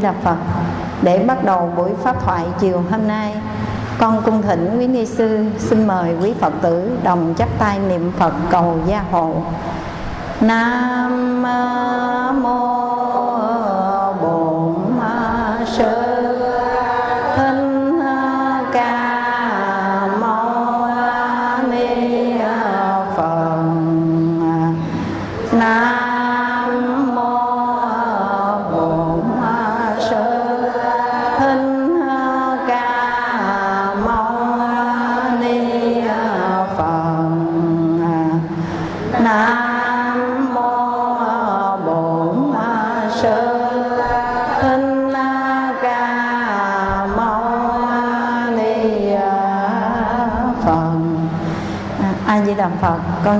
Di Đà Phật. Để bắt đầu buổi pháp thoại chiều hôm nay, con cung thỉnh quý ni sư xin mời quý Phật tử đồng chắp tay niệm Phật cầu gia hộ. Nam mô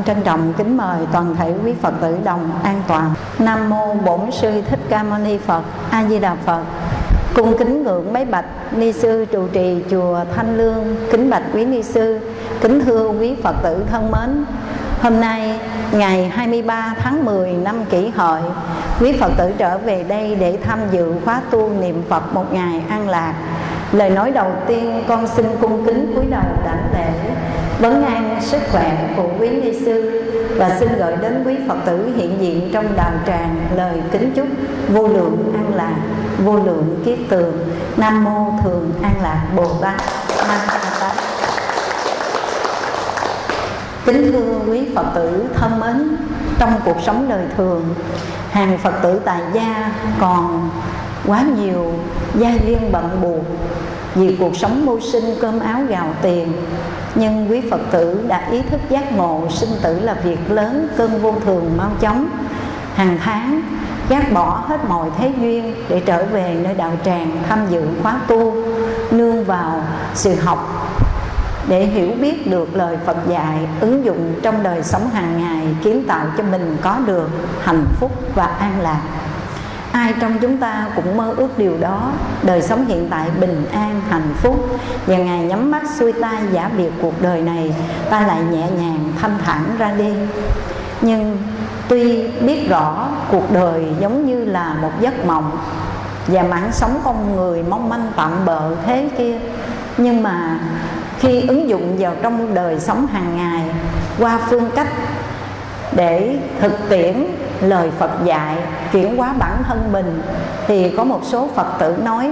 con trân trọng kính mời toàn thể quý Phật tử đồng an toàn. Nam mô Bổn Sư Thích Ca Mâu Ni Phật. A Di Đà Phật. Cung kính ngưỡng mấy bạch ni sư trụ trì chùa Thanh Lương, kính bạch quý ni sư, kính thưa quý Phật tử thân mến. Hôm nay ngày 23 tháng 10 năm Kỷ Hợi, quý Phật tử trở về đây để tham dự khóa tu niệm Phật một ngày an lạc. Lời nói đầu tiên con xin cung kính cúi đầu đảnh vấn an sức khỏe của quý ni sư và xin gửi đến quý Phật tử hiện diện trong đạo tràng lời kính chúc vô lượng an lạc, vô lượng kiết tường. Nam mô Thường An Lạc Bồ Tát. Nam mô Tát. Kính thưa quý Phật tử thân mến, trong cuộc sống đời thường, hàng Phật tử tại gia còn quá nhiều gia duyên bận buộc vì cuộc sống mưu sinh cơm áo gạo tiền nhưng quý Phật tử đã ý thức giác ngộ, sinh tử là việc lớn, cơn vô thường mau chóng, hàng tháng, gác bỏ hết mọi thế duyên để trở về nơi đạo tràng tham dự khóa tu, nương vào sự học. Để hiểu biết được lời Phật dạy, ứng dụng trong đời sống hàng ngày, kiến tạo cho mình có được hạnh phúc và an lạc ai trong chúng ta cũng mơ ước điều đó. Đời sống hiện tại bình an, hạnh phúc. Và ngày nhắm mắt xuôi tay giả biệt cuộc đời này, ta lại nhẹ nhàng thanh thản ra đi. Nhưng tuy biết rõ cuộc đời giống như là một giấc mộng và mạng sống con người mong manh tạm bợ thế kia, nhưng mà khi ứng dụng vào trong đời sống hàng ngày qua phương cách để thực tiễn lời Phật dạy, chuyển hóa bản thân mình. Thì có một số Phật tử nói,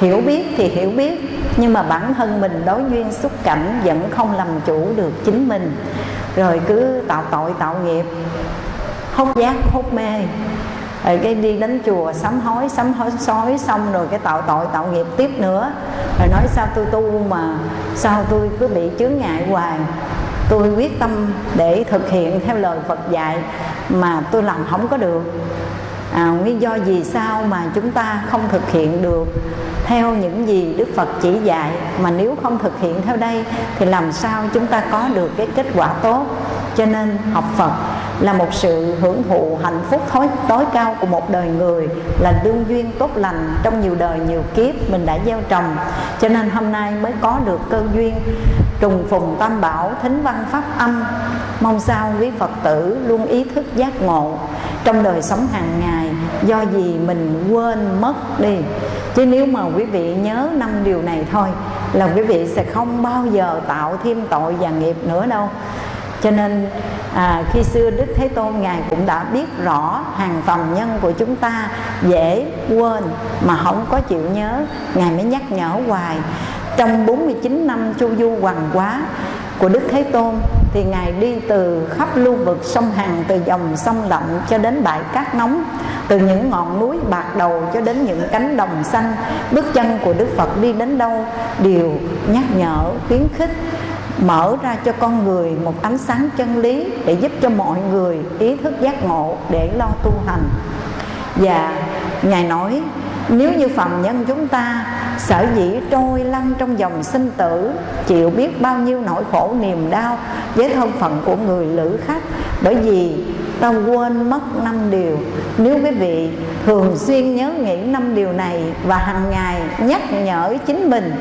hiểu biết thì hiểu biết, nhưng mà bản thân mình đối duyên xúc cảnh vẫn không làm chủ được chính mình. Rồi cứ tạo tội, tạo nghiệp hốt giác hốt mê. Rồi cái đi đến chùa sám hối sám hối, sói xong rồi cái tạo tội, tạo nghiệp tiếp nữa. Rồi nói, sao tôi tu mà, sao tôi cứ bị chướng ngại hoài? Tôi quyết tâm để thực hiện theo lời Phật dạy mà tôi làm không có được. À, nguyên do gì sao mà chúng ta không thực hiện được? Theo những gì Đức Phật chỉ dạy mà nếu không thực hiện theo đây thì làm sao chúng ta có được cái kết quả tốt? Cho nên học Phật là một sự hưởng thụ hạnh phúc tối, tối cao của một đời người là đương duyên tốt lành trong nhiều đời nhiều kiếp mình đã gieo trồng. Cho nên hôm nay mới có được cơ duyên trùng phùng tam bảo thính văn pháp âm. Mong sao quý phật tử luôn ý thức giác ngộ trong đời sống hàng ngày do gì mình quên mất đi. Chứ nếu mà quý vị nhớ năm điều này thôi là quý vị sẽ không bao giờ tạo thêm tội và nghiệp nữa đâu. Cho nên à, khi xưa Đức Thế Tôn Ngài cũng đã biết rõ hàng phàm nhân của chúng ta dễ quên mà không có chịu nhớ Ngài mới nhắc nhở hoài. Trong 49 năm chu du hoàng quá của Đức Thế Tôn thì Ngài đi từ khắp lưu vực sông Hằng từ dòng sông Lạnh cho đến bãi cát nóng từ những ngọn núi bạc đầu cho đến những cánh đồng xanh. Bước chân của Đức Phật đi đến đâu đều nhắc nhở khuyến khích mở ra cho con người một ánh sáng chân lý để giúp cho mọi người ý thức giác ngộ để lo tu hành. Và ngài nói, nếu như phàm nhân chúng ta sở dĩ trôi lăn trong dòng sinh tử, chịu biết bao nhiêu nỗi khổ niềm đau với thân phận của người lữ khách, bởi vì ta quên mất năm điều. Nếu quý vị thường xuyên nhớ nghĩ năm điều này và hàng ngày nhắc nhở chính mình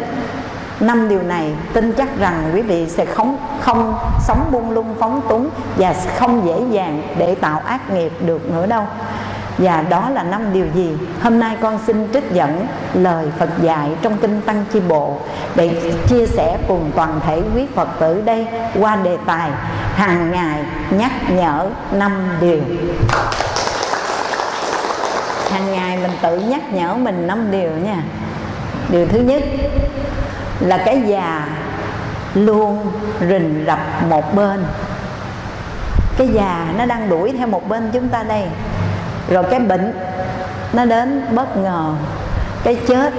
năm điều này tin chắc rằng quý vị sẽ không không sống buông lung, phóng túng và không dễ dàng để tạo ác nghiệp được nữa đâu. Và đó là năm điều gì? Hôm nay con xin trích dẫn lời Phật dạy trong kinh Tăng Chi Bộ để chia sẻ cùng toàn thể quý Phật tử đây qua đề tài hàng ngày nhắc nhở năm điều. Hàng ngày mình tự nhắc nhở mình năm điều nha. Điều thứ nhất là cái già luôn rình rập một bên. Cái già nó đang đuổi theo một bên chúng ta đây. Rồi cái bệnh nó đến bất ngờ. Cái chết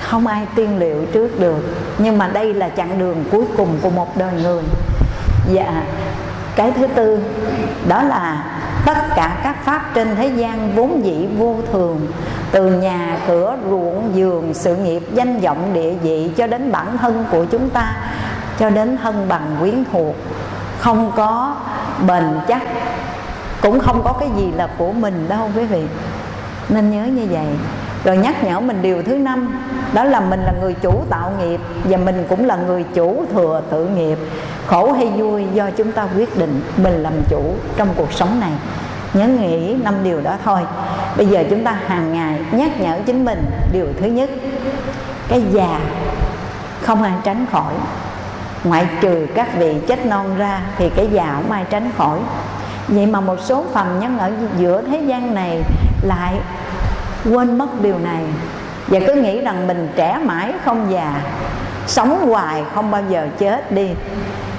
không ai tiên liệu trước được. Nhưng mà đây là chặng đường cuối cùng của một đời người. Dạ cái thứ tư, đó là tất cả các pháp trên thế gian vốn dĩ vô thường từ nhà cửa ruộng giường, sự nghiệp danh vọng địa vị cho đến bản thân của chúng ta, cho đến thân bằng quyến thuộc, không có bền chắc, cũng không có cái gì là của mình đâu, quý vị. Nên nhớ như vậy. Rồi nhắc nhở mình điều thứ năm, đó là mình là người chủ tạo nghiệp và mình cũng là người chủ thừa tự nghiệp. Khổ hay vui do chúng ta quyết định mình làm chủ trong cuộc sống này nhớ nghĩ năm điều đó thôi. Bây giờ chúng ta hàng ngày nhắc nhở chính mình điều thứ nhất, cái già không ai tránh khỏi. Ngoại trừ các vị chết non ra thì cái già không ai tránh khỏi. Vậy mà một số phàm nhân ở giữa thế gian này lại quên mất điều này và cứ nghĩ rằng mình trẻ mãi không già, sống hoài không bao giờ chết đi.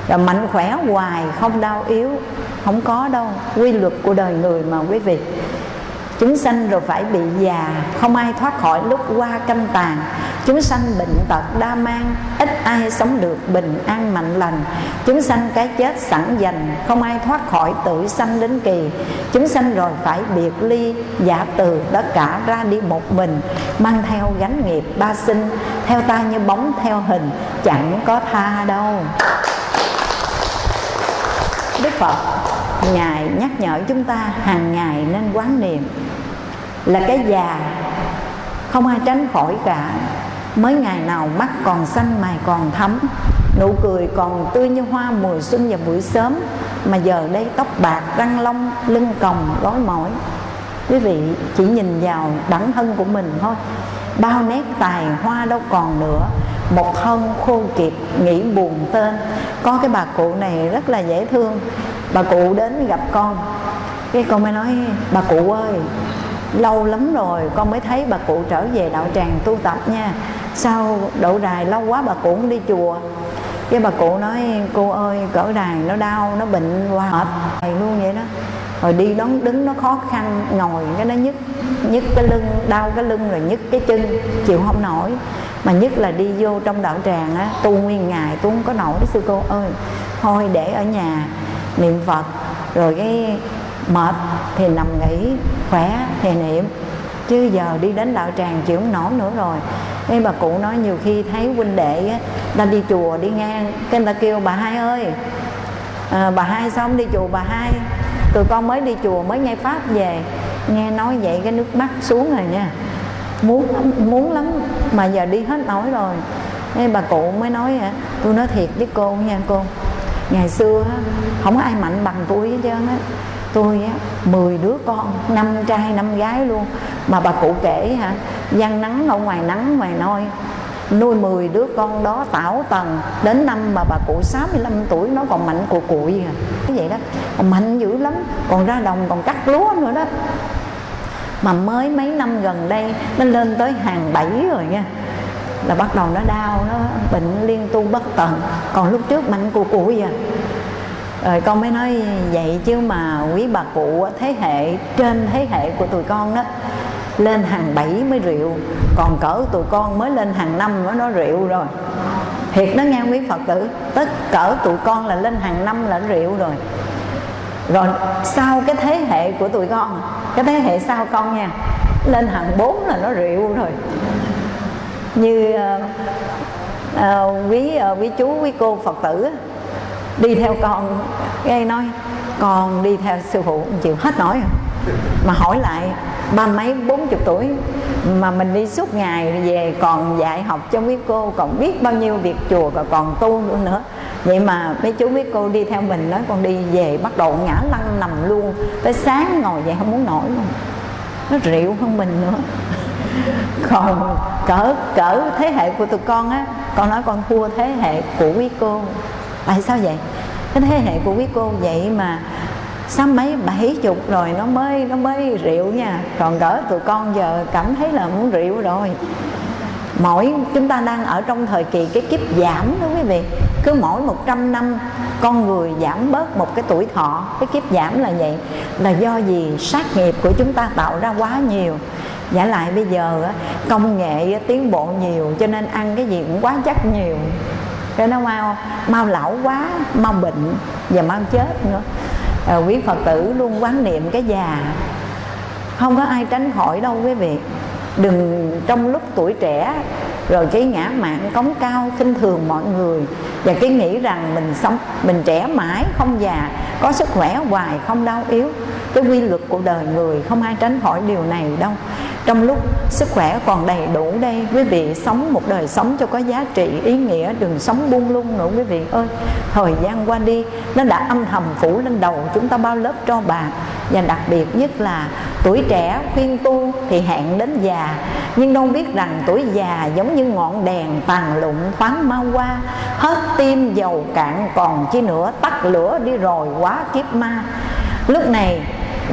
Rồi mạnh khỏe hoài không đau yếu không có đâu. Quy luật của đời người mà, quý vị. Chúng sanh rồi phải bị già, không ai thoát khỏi lúc qua canh tàn. Chúng sanh bệnh tật, đa mang, ít ai sống được, bình an, mạnh lành. Chúng sanh cái chết sẵn dành, không ai thoát khỏi tự sanh đến kỳ. Chúng sanh rồi phải biệt ly, giả từ, tất cả ra đi một mình, mang theo gánh nghiệp ba sinh, theo ta như bóng, theo hình, chẳng có tha đâu. Đức phật ngài nhắc nhở chúng ta hàng ngày nên quán niệm. Là cái già, không ai tránh khỏi cả. Mới ngày nào mắt còn xanh, mày còn thấm nụ cười còn tươi như hoa mùa xuân và buổi sớm. Mà giờ đây tóc bạc, răng long lưng còng, gối mỏi. Quý vị chỉ nhìn vào bản thân của mình thôi. Bao nét tài hoa đâu còn nữa. Một thân khô kiệt, nghĩ buồn tên. Có cái bà cụ này rất là dễ thương bà cụ đến gặp con. Cái con mới nói, bà cụ ơi, lâu lắm rồi, con mới thấy bà cụ trở về đạo tràng tu tập nha. Sao độ đài lâu quá bà cụ không đi chùa? Cái bà cụ nói, cô ơi, cỡ đài nó đau, nó bệnh qua hết thầy luôn vậy đó. Rồi đi đón, đứng nó khó khăn, ngồi cái nó nhức nhức cái lưng, đau cái lưng rồi nhức cái chân, chịu không nổi. Mà nhất là đi vô trong đạo tràng á, tu nguyên ngày, tu không có nổi. Sư cô ơi, thôi để ở nhà niệm phật rồi cái mệt thì nằm nghỉ khỏe thì niệm. Chứ giờ đi đến đạo tràng chịu không nổi nữa rồi. Nên bà cụ nói nhiều khi thấy huynh đệ á ta đi chùa đi ngang cái người ta kêu bà hai ơi à, bà hai sao không đi chùa bà hai? Tụi con mới đi chùa mới nghe pháp về nghe nói vậy cái nước mắt xuống rồi nha. Muốn lắm, muốn lắm mà giờ đi hết nổi rồi. Nên bà cụ mới nói tôi nói thiệt với cô nha cô ngày xưa không có ai mạnh bằng tôi hết trơn á. Tôi á, mười đứa con, năm trai, năm gái luôn. Mà bà cụ kể hả, gian nắng ở ngoài nắng, ngoài nôi nuôi 10 đứa con đó tảo tần. Đến năm mà bà cụ 65 tuổi, nó còn mạnh của cụi à. Cái vậy đó, còn mạnh dữ lắm, còn ra đồng, còn cắt lúa nữa đó. Mà mới mấy năm gần đây, nó lên tới hàng bảy rồi nha là bắt đầu nó đau, nó bệnh liên tu bất tận. Còn lúc trước mạnh cụ cụ vậy à. rồi con mới nói vậy chứ mà quý bà cụ thế hệ, trên thế hệ của tụi con đó, lên hàng bảy mới rượu, còn cỡ tụi con mới lên hàng năm nó nó rượu rồi. Thiệt đó nghe quý phật tử, tất cỡ tụi con là lên hàng năm là rượu rồi. Rồi sau cái thế hệ của tụi con, cái thế hệ sau con nha, lên hàng bốn là nó rượu rồi như uh, uh, quý uh, quý chú quý cô phật tử đi theo con nghe nói con đi theo sư phụ chịu hết nổi mà hỏi lại ba mấy bốn chục tuổi mà mình đi suốt ngày về còn dạy học cho quý cô còn biết bao nhiêu việc chùa và còn tu nữa vậy mà mấy chú mấy cô đi theo mình nói con đi về bắt đầu ngã lăn nằm luôn tới sáng ngồi vậy không muốn nổi luôn. Nó rượu hơn mình nữa còn cỡ cỡ thế hệ của tụi con á, con nói con thua thế hệ của quý cô. Tại sao vậy? Cái thế hệ của quý cô vậy mà sáu mấy, bảy chục rồi nó mới nó mới rượu nha. Còn cỡ tụi con giờ cảm thấy là muốn rượu rồi. Mỗi chúng ta đang ở trong thời kỳ cái kiếp giảm đó quý vị. Cứ mỗi 100 năm, con người giảm bớt một cái tuổi thọ. Cái kiếp giảm là vậy. Là do gì sát nghiệp của chúng ta tạo ra quá nhiều giả lại bây giờ công nghệ tiến bộ nhiều cho nên ăn cái gì cũng quá chắc nhiều. Cho nó mau mau lão quá mau bệnh và mau chết nữa. À, quý phật tử luôn quán niệm cái già. Không có ai tránh khỏi đâu quý vị. Đừng trong lúc tuổi trẻ rồi cái ngã mạng cống cao khinh thường mọi người. Và cái nghĩ rằng mình sống mình trẻ mãi không già có sức khỏe hoài không đau yếu. Cái quy luật của đời người không ai tránh khỏi điều này đâu trong lúc sức khỏe còn đầy đủ đây, quý vị sống một đời sống cho có giá trị, ý nghĩa, đừng sống buông lung nữa, quý vị ơi. Thời gian qua đi, nó đã âm thầm phủ lên đầu chúng ta bao lớp cho bạc. Và đặc biệt nhất là tuổi trẻ khuyên tu thì hẹn đến già. Nhưng đâu biết rằng tuổi già giống như ngọn đèn tàn lụng thoáng mau qua. Hết tim dầu cạn còn chi nữa, tắt lửa đi rồi quá kiếp ma. Lúc này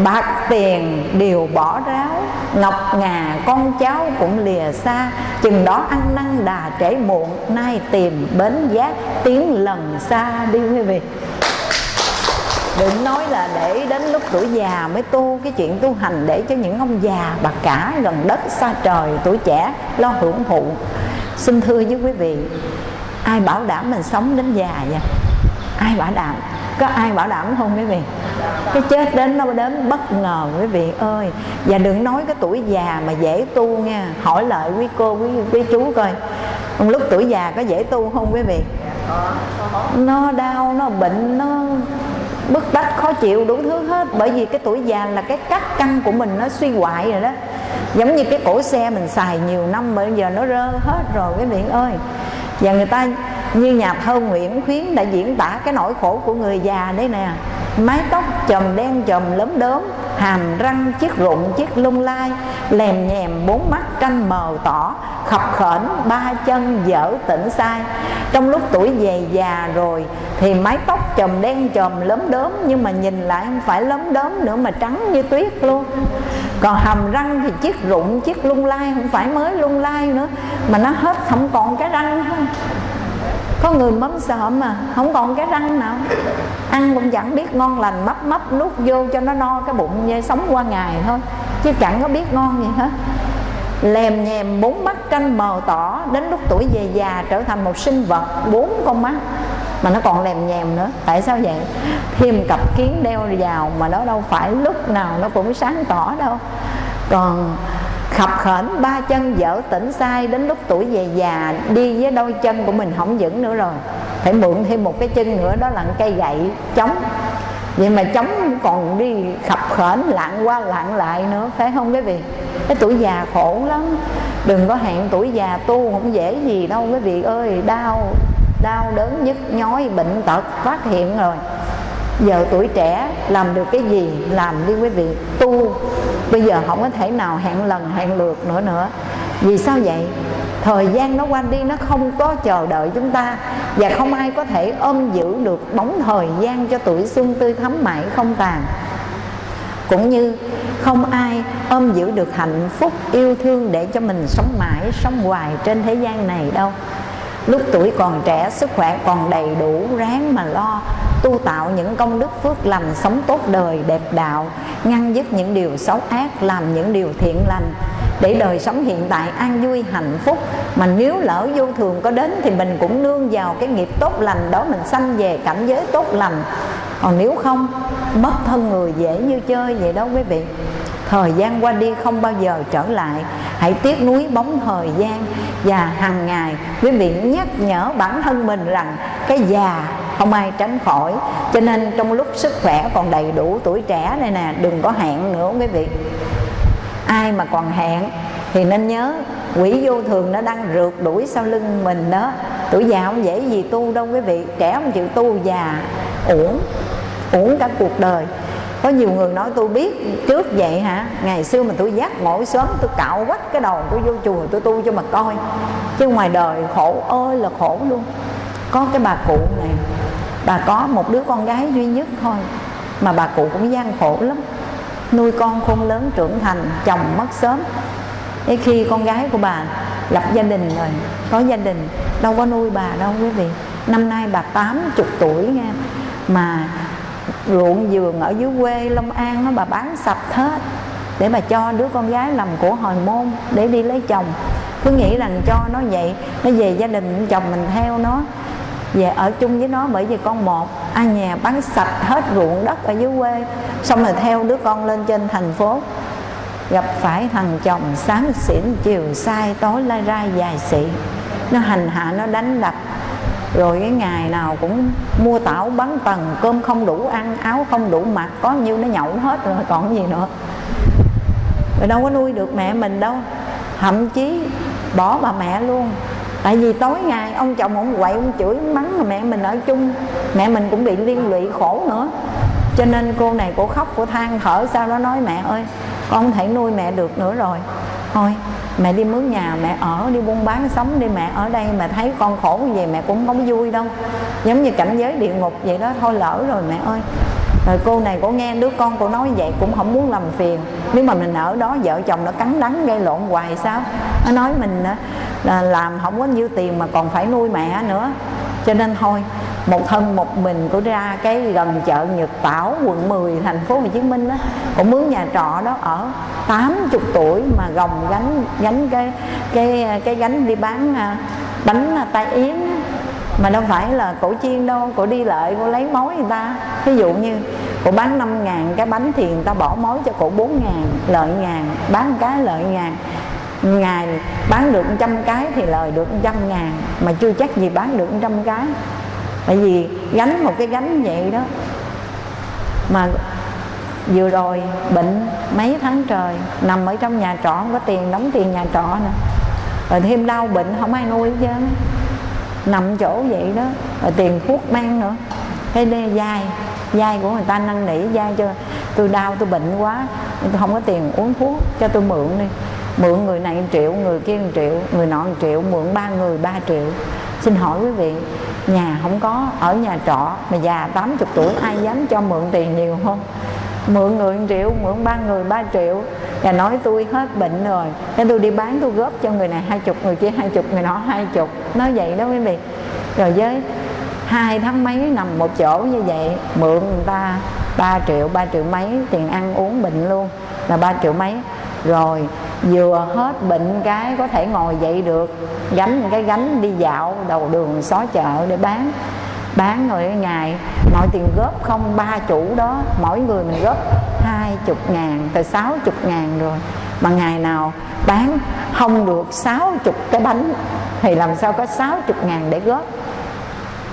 bạc tiền đều bỏ ráo, ngọc ngà con cháu cũng lìa xa. Chừng đó ăn năn đà trễ muộn, nay tìm bến giác tiếng lần xa đi quý vị. Đừng nói là để đến lúc tuổi già mới tu, cái chuyện tu hành để cho những ông già bà cả gần đất xa trời, tuổi trẻ lo hưởng thụ. Xin thưa với quý vị, ai bảo đảm mình sống đến già vậy? Ai bảo đảm? Có ai bảo đảm không quý vị? Cái chết đến nó đến bất ngờ quý vị ơi. Và đừng nói cái tuổi già mà dễ tu nha. Hỏi lại quý cô quý, quý chú coi. Lúc tuổi già có dễ tu không quý vị? Nó đau nó bệnh nó bức bách khó chịu đủ thứ hết. Bởi vì cái tuổi già là cái cắt căn của mình nó suy hoại rồi đó. Giống như cái cổ xe mình xài nhiều năm bây giờ nó rơ hết rồi quý vị ơi. Và người ta như nhà thơ Nguyễn Khuyến đã diễn tả cái nỗi khổ của người già đấy nè. Mái tóc chòm đen chòm lấm đốm, hàm răng chiếc rụng chiếc lung lai, lèm nhèm bốn mắt tranh mờ tỏ, khập khểnh ba chân dở tỉnh sai. Trong lúc tuổi về già rồi thì mái tóc chòm đen chòm lấm đốm, nhưng mà nhìn lại không phải lấm đốm nữa mà trắng như tuyết luôn. Còn hàm răng thì chiếc rụng chiếc lung lai, không phải mới lung lai nữa, mà nó hết không còn cái răng thôi có người mắm sợ mà, không còn cái răng nào. Ăn cũng chẳng biết ngon lành mấp mấp nuốt vô cho nó no, cái bụng như sống qua ngày thôi. Chứ chẳng có biết ngon gì hết. Lèm nhèm bốn mắt canh mờ tỏ, đến lúc tuổi về già trở thành một sinh vật bốn con mắt. Mà nó còn lèm nhèm nữa, tại sao vậy? Thêm cặp kiến đeo vào mà nó đâu phải lúc nào nó cũng sáng tỏ đâu. Còn khập khển ba chân dở tỉnh sai, đến lúc tuổi về già, đi với đôi chân của mình không vững nữa rồi. Phải mượn thêm một cái chân nữa, đó là cây gậy chống. Vậy mà chống còn đi khập khển lạng qua lạng lại nữa, phải không quý vị? Cái tuổi già khổ lắm. Đừng có hẹn tuổi già tu không dễ gì đâu quý vị ơi. Đau đau đớn nhức nhói, bệnh tật phát hiện rồi giờ tuổi trẻ làm được cái gì, làm đi quý vị. Tu, bây giờ không có thể nào hẹn lần, hẹn lượt nữa nữa. Vì sao vậy? Thời gian nó qua đi, nó không có chờ đợi chúng ta. Và không ai có thể ôm giữ được bóng thời gian cho tuổi xuân tươi thắm mãi không tàn. Cũng như không ai ôm giữ được hạnh phúc, yêu thương để cho mình sống mãi, sống hoài trên thế gian này đâu. Lúc tuổi còn trẻ, sức khỏe còn đầy đủ, ráng mà lo tu tạo những công đức phước lành sống tốt đời, đẹp đạo, ngăn dứt những điều xấu ác, làm những điều thiện lành, để đời sống hiện tại an vui, hạnh phúc. Mà nếu lỡ vô thường có đến thì mình cũng nương vào cái nghiệp tốt lành đó, mình sanh về cảnh giới tốt lành. Còn nếu không, mất thân người dễ như chơi vậy đó quý vị. Thời gian qua đi không bao giờ trở lại. Hãy tiếc nuối bóng thời gian. Và hàng ngày, quý vị nhắc nhở bản thân mình rằng cái già không ai tránh khỏi. Cho nên trong lúc sức khỏe còn đầy đủ tuổi trẻ này nè, đừng có hẹn nữa quý vị. Ai mà còn hẹn thì nên nhớ quỷ vô thường nó đang rượt đuổi sau lưng mình đó. Tuổi già không dễ gì tu đâu quý vị, trẻ không chịu tu, già uổng uổng cả cuộc đời. Có nhiều người nói, tôi biết trước vậy hả? Ngày xưa mà tôi giác ngộ sớm, tôi cạo quách cái đầu tôi vô chùa tôi tu cho mà coi. Chứ ngoài đời khổ ơi là khổ luôn. Có cái bà cụ này bà có một đứa con gái duy nhất thôi mà bà cụ cũng gian khổ lắm. Nuôi con khôn lớn trưởng thành chồng mất sớm. Thế khi con gái của bà lập gia đình rồi có gia đình đâu có nuôi bà đâu quý vị. Năm nay bà 80 tuổi nha mà ruộng vườn ở dưới quê Long An đó, bà bán sạch hết để bà cho đứa con gái làm của hồi môn để đi lấy chồng. Cứ nghĩ rằng cho nó vậy nó về gia đình chồng mình theo nó về ở chung với nó bởi vì con một. Ai nhà bán sạch hết ruộng đất ở dưới quê, xong rồi theo đứa con lên trên thành phố. Gặp phải thằng chồng sáng xỉn, chiều sai tối lai ra dài xị. Nó hành hạ, nó đánh đập. Rồi cái ngày nào cũng mua tảo bắn tầng cơm không đủ ăn, áo không đủ mặc, có nhiêu nó nhậu hết rồi còn gì nữa. Rồi đâu có nuôi được mẹ mình đâu. Thậm chí bỏ bà mẹ luôn tại vì tối ngày ông chồng ông quậy, ông chửi, ông mắng mà mẹ mình ở chung. Mẹ mình cũng bị liên lụy khổ nữa. Cho nên cô này cô khóc, cô than thở, sau đó nói, mẹ ơi, con không thể nuôi mẹ được nữa rồi. Thôi, mẹ đi mướn nhà, mẹ ở, đi buôn bán sống đi, mẹ ở đây mà thấy con khổ như vậy mẹ cũng không vui đâu. Giống như cảnh giới địa ngục vậy đó, thôi lỡ rồi mẹ ơi rồi cô này cô nghe đứa con cô nói vậy cũng không muốn làm phiền. Nếu mà mình ở đó, vợ chồng nó cắn đắng, gây lộn hoài sao? Nó nói mình ờ, là làm không có nhiêu tiền mà còn phải nuôi mẹ nữa. Cho nên thôi, một thân một mình của ra cái gần chợ Nhật Tảo, quận 10 thành phố Hồ Chí Minh đó cũng mướn nhà trọ đó ở 80 tuổi mà gồng gánh gánh cái cái ờ, cái gánh đi bán bánh tai yến mà đâu phải là cổ chiên đâu, cổ đi lợi cổ lấy mối người ta. Ví dụ như, cổ bán 5 ngàn, cái bánh thì người ta bỏ mối cho cổ 4 ngàn, lợi ngàn, bán cái lợi ngàn. Ngày bán được trăm cái thì lời được trăm ngàn, mà chưa chắc gì bán được trăm cái. Tại vì gánh một cái gánh vậy đó. Mà vừa rồi bệnh mấy tháng trời, nằm ở trong nhà trọ, không có tiền đóng tiền nhà trọ nè rồi thêm đau bệnh không ai nuôi chứ nằm chỗ vậy đó, rồi tiền thuốc mang nữa. Cái đê dai dai của người ta năn nỉ, dai cho tôi đau, tôi bệnh quá, tôi không có tiền uống thuốc, cho tôi mượn đi. Mượn người này 1 triệu, người kia 1 triệu, người nọ 1 triệu, mượn ba người 3 triệu. Xin hỏi quý vị, nhà không có, ở nhà trọ mà già 80 tuổi, ai dám cho mượn tiền nhiều không? Mượn người 1 triệu, mượn ba người 3 triệu và nói tôi hết bệnh rồi. Nên tôi đi bán, tôi góp cho người này hai chục, người kia hai chục, người nọ hai chục. Nói vậy đó quý vị. Rồi với hai tháng mấy nằm một chỗ như vậy, mượn người ta 3 triệu 3 triệu mấy tiền ăn uống bệnh luôn. Là 3 triệu mấy. Rồi vừa hết bệnh cái có thể ngồi dậy được, gánh cái gánh đi dạo đầu đường xó chợ để bán bán rồi ngày mọi tiền góp không, ba chủ đó, mỗi người mình góp hai chục ngàn từ sáu chục ngàn rồi. Mà ngày nào bán không được sáu chục cái bánh, thì làm sao có sáu chục ngàn để góp?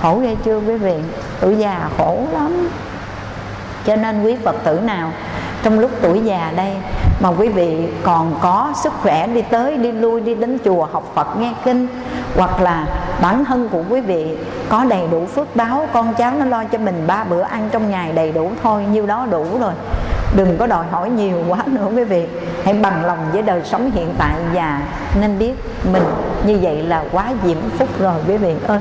Khổ ghê chưa quý vị? Tuổi già khổ lắm. Cho nên quý phật tử nào trong lúc tuổi già đây, mà quý vị còn có sức khỏe đi tới, đi lui, đi đến chùa học Phật nghe kinh, hoặc là bản thân của quý vị có đầy đủ phước báo, con cháu nó lo cho mình ba bữa ăn trong ngày đầy đủ thôi, nhiêu đó đủ rồi. Đừng có đòi hỏi nhiều quá nữa quý vị. Hãy bằng lòng với đời sống hiện tại và nên biết mình như vậy là quá diễm phúc rồi, quý vị ơi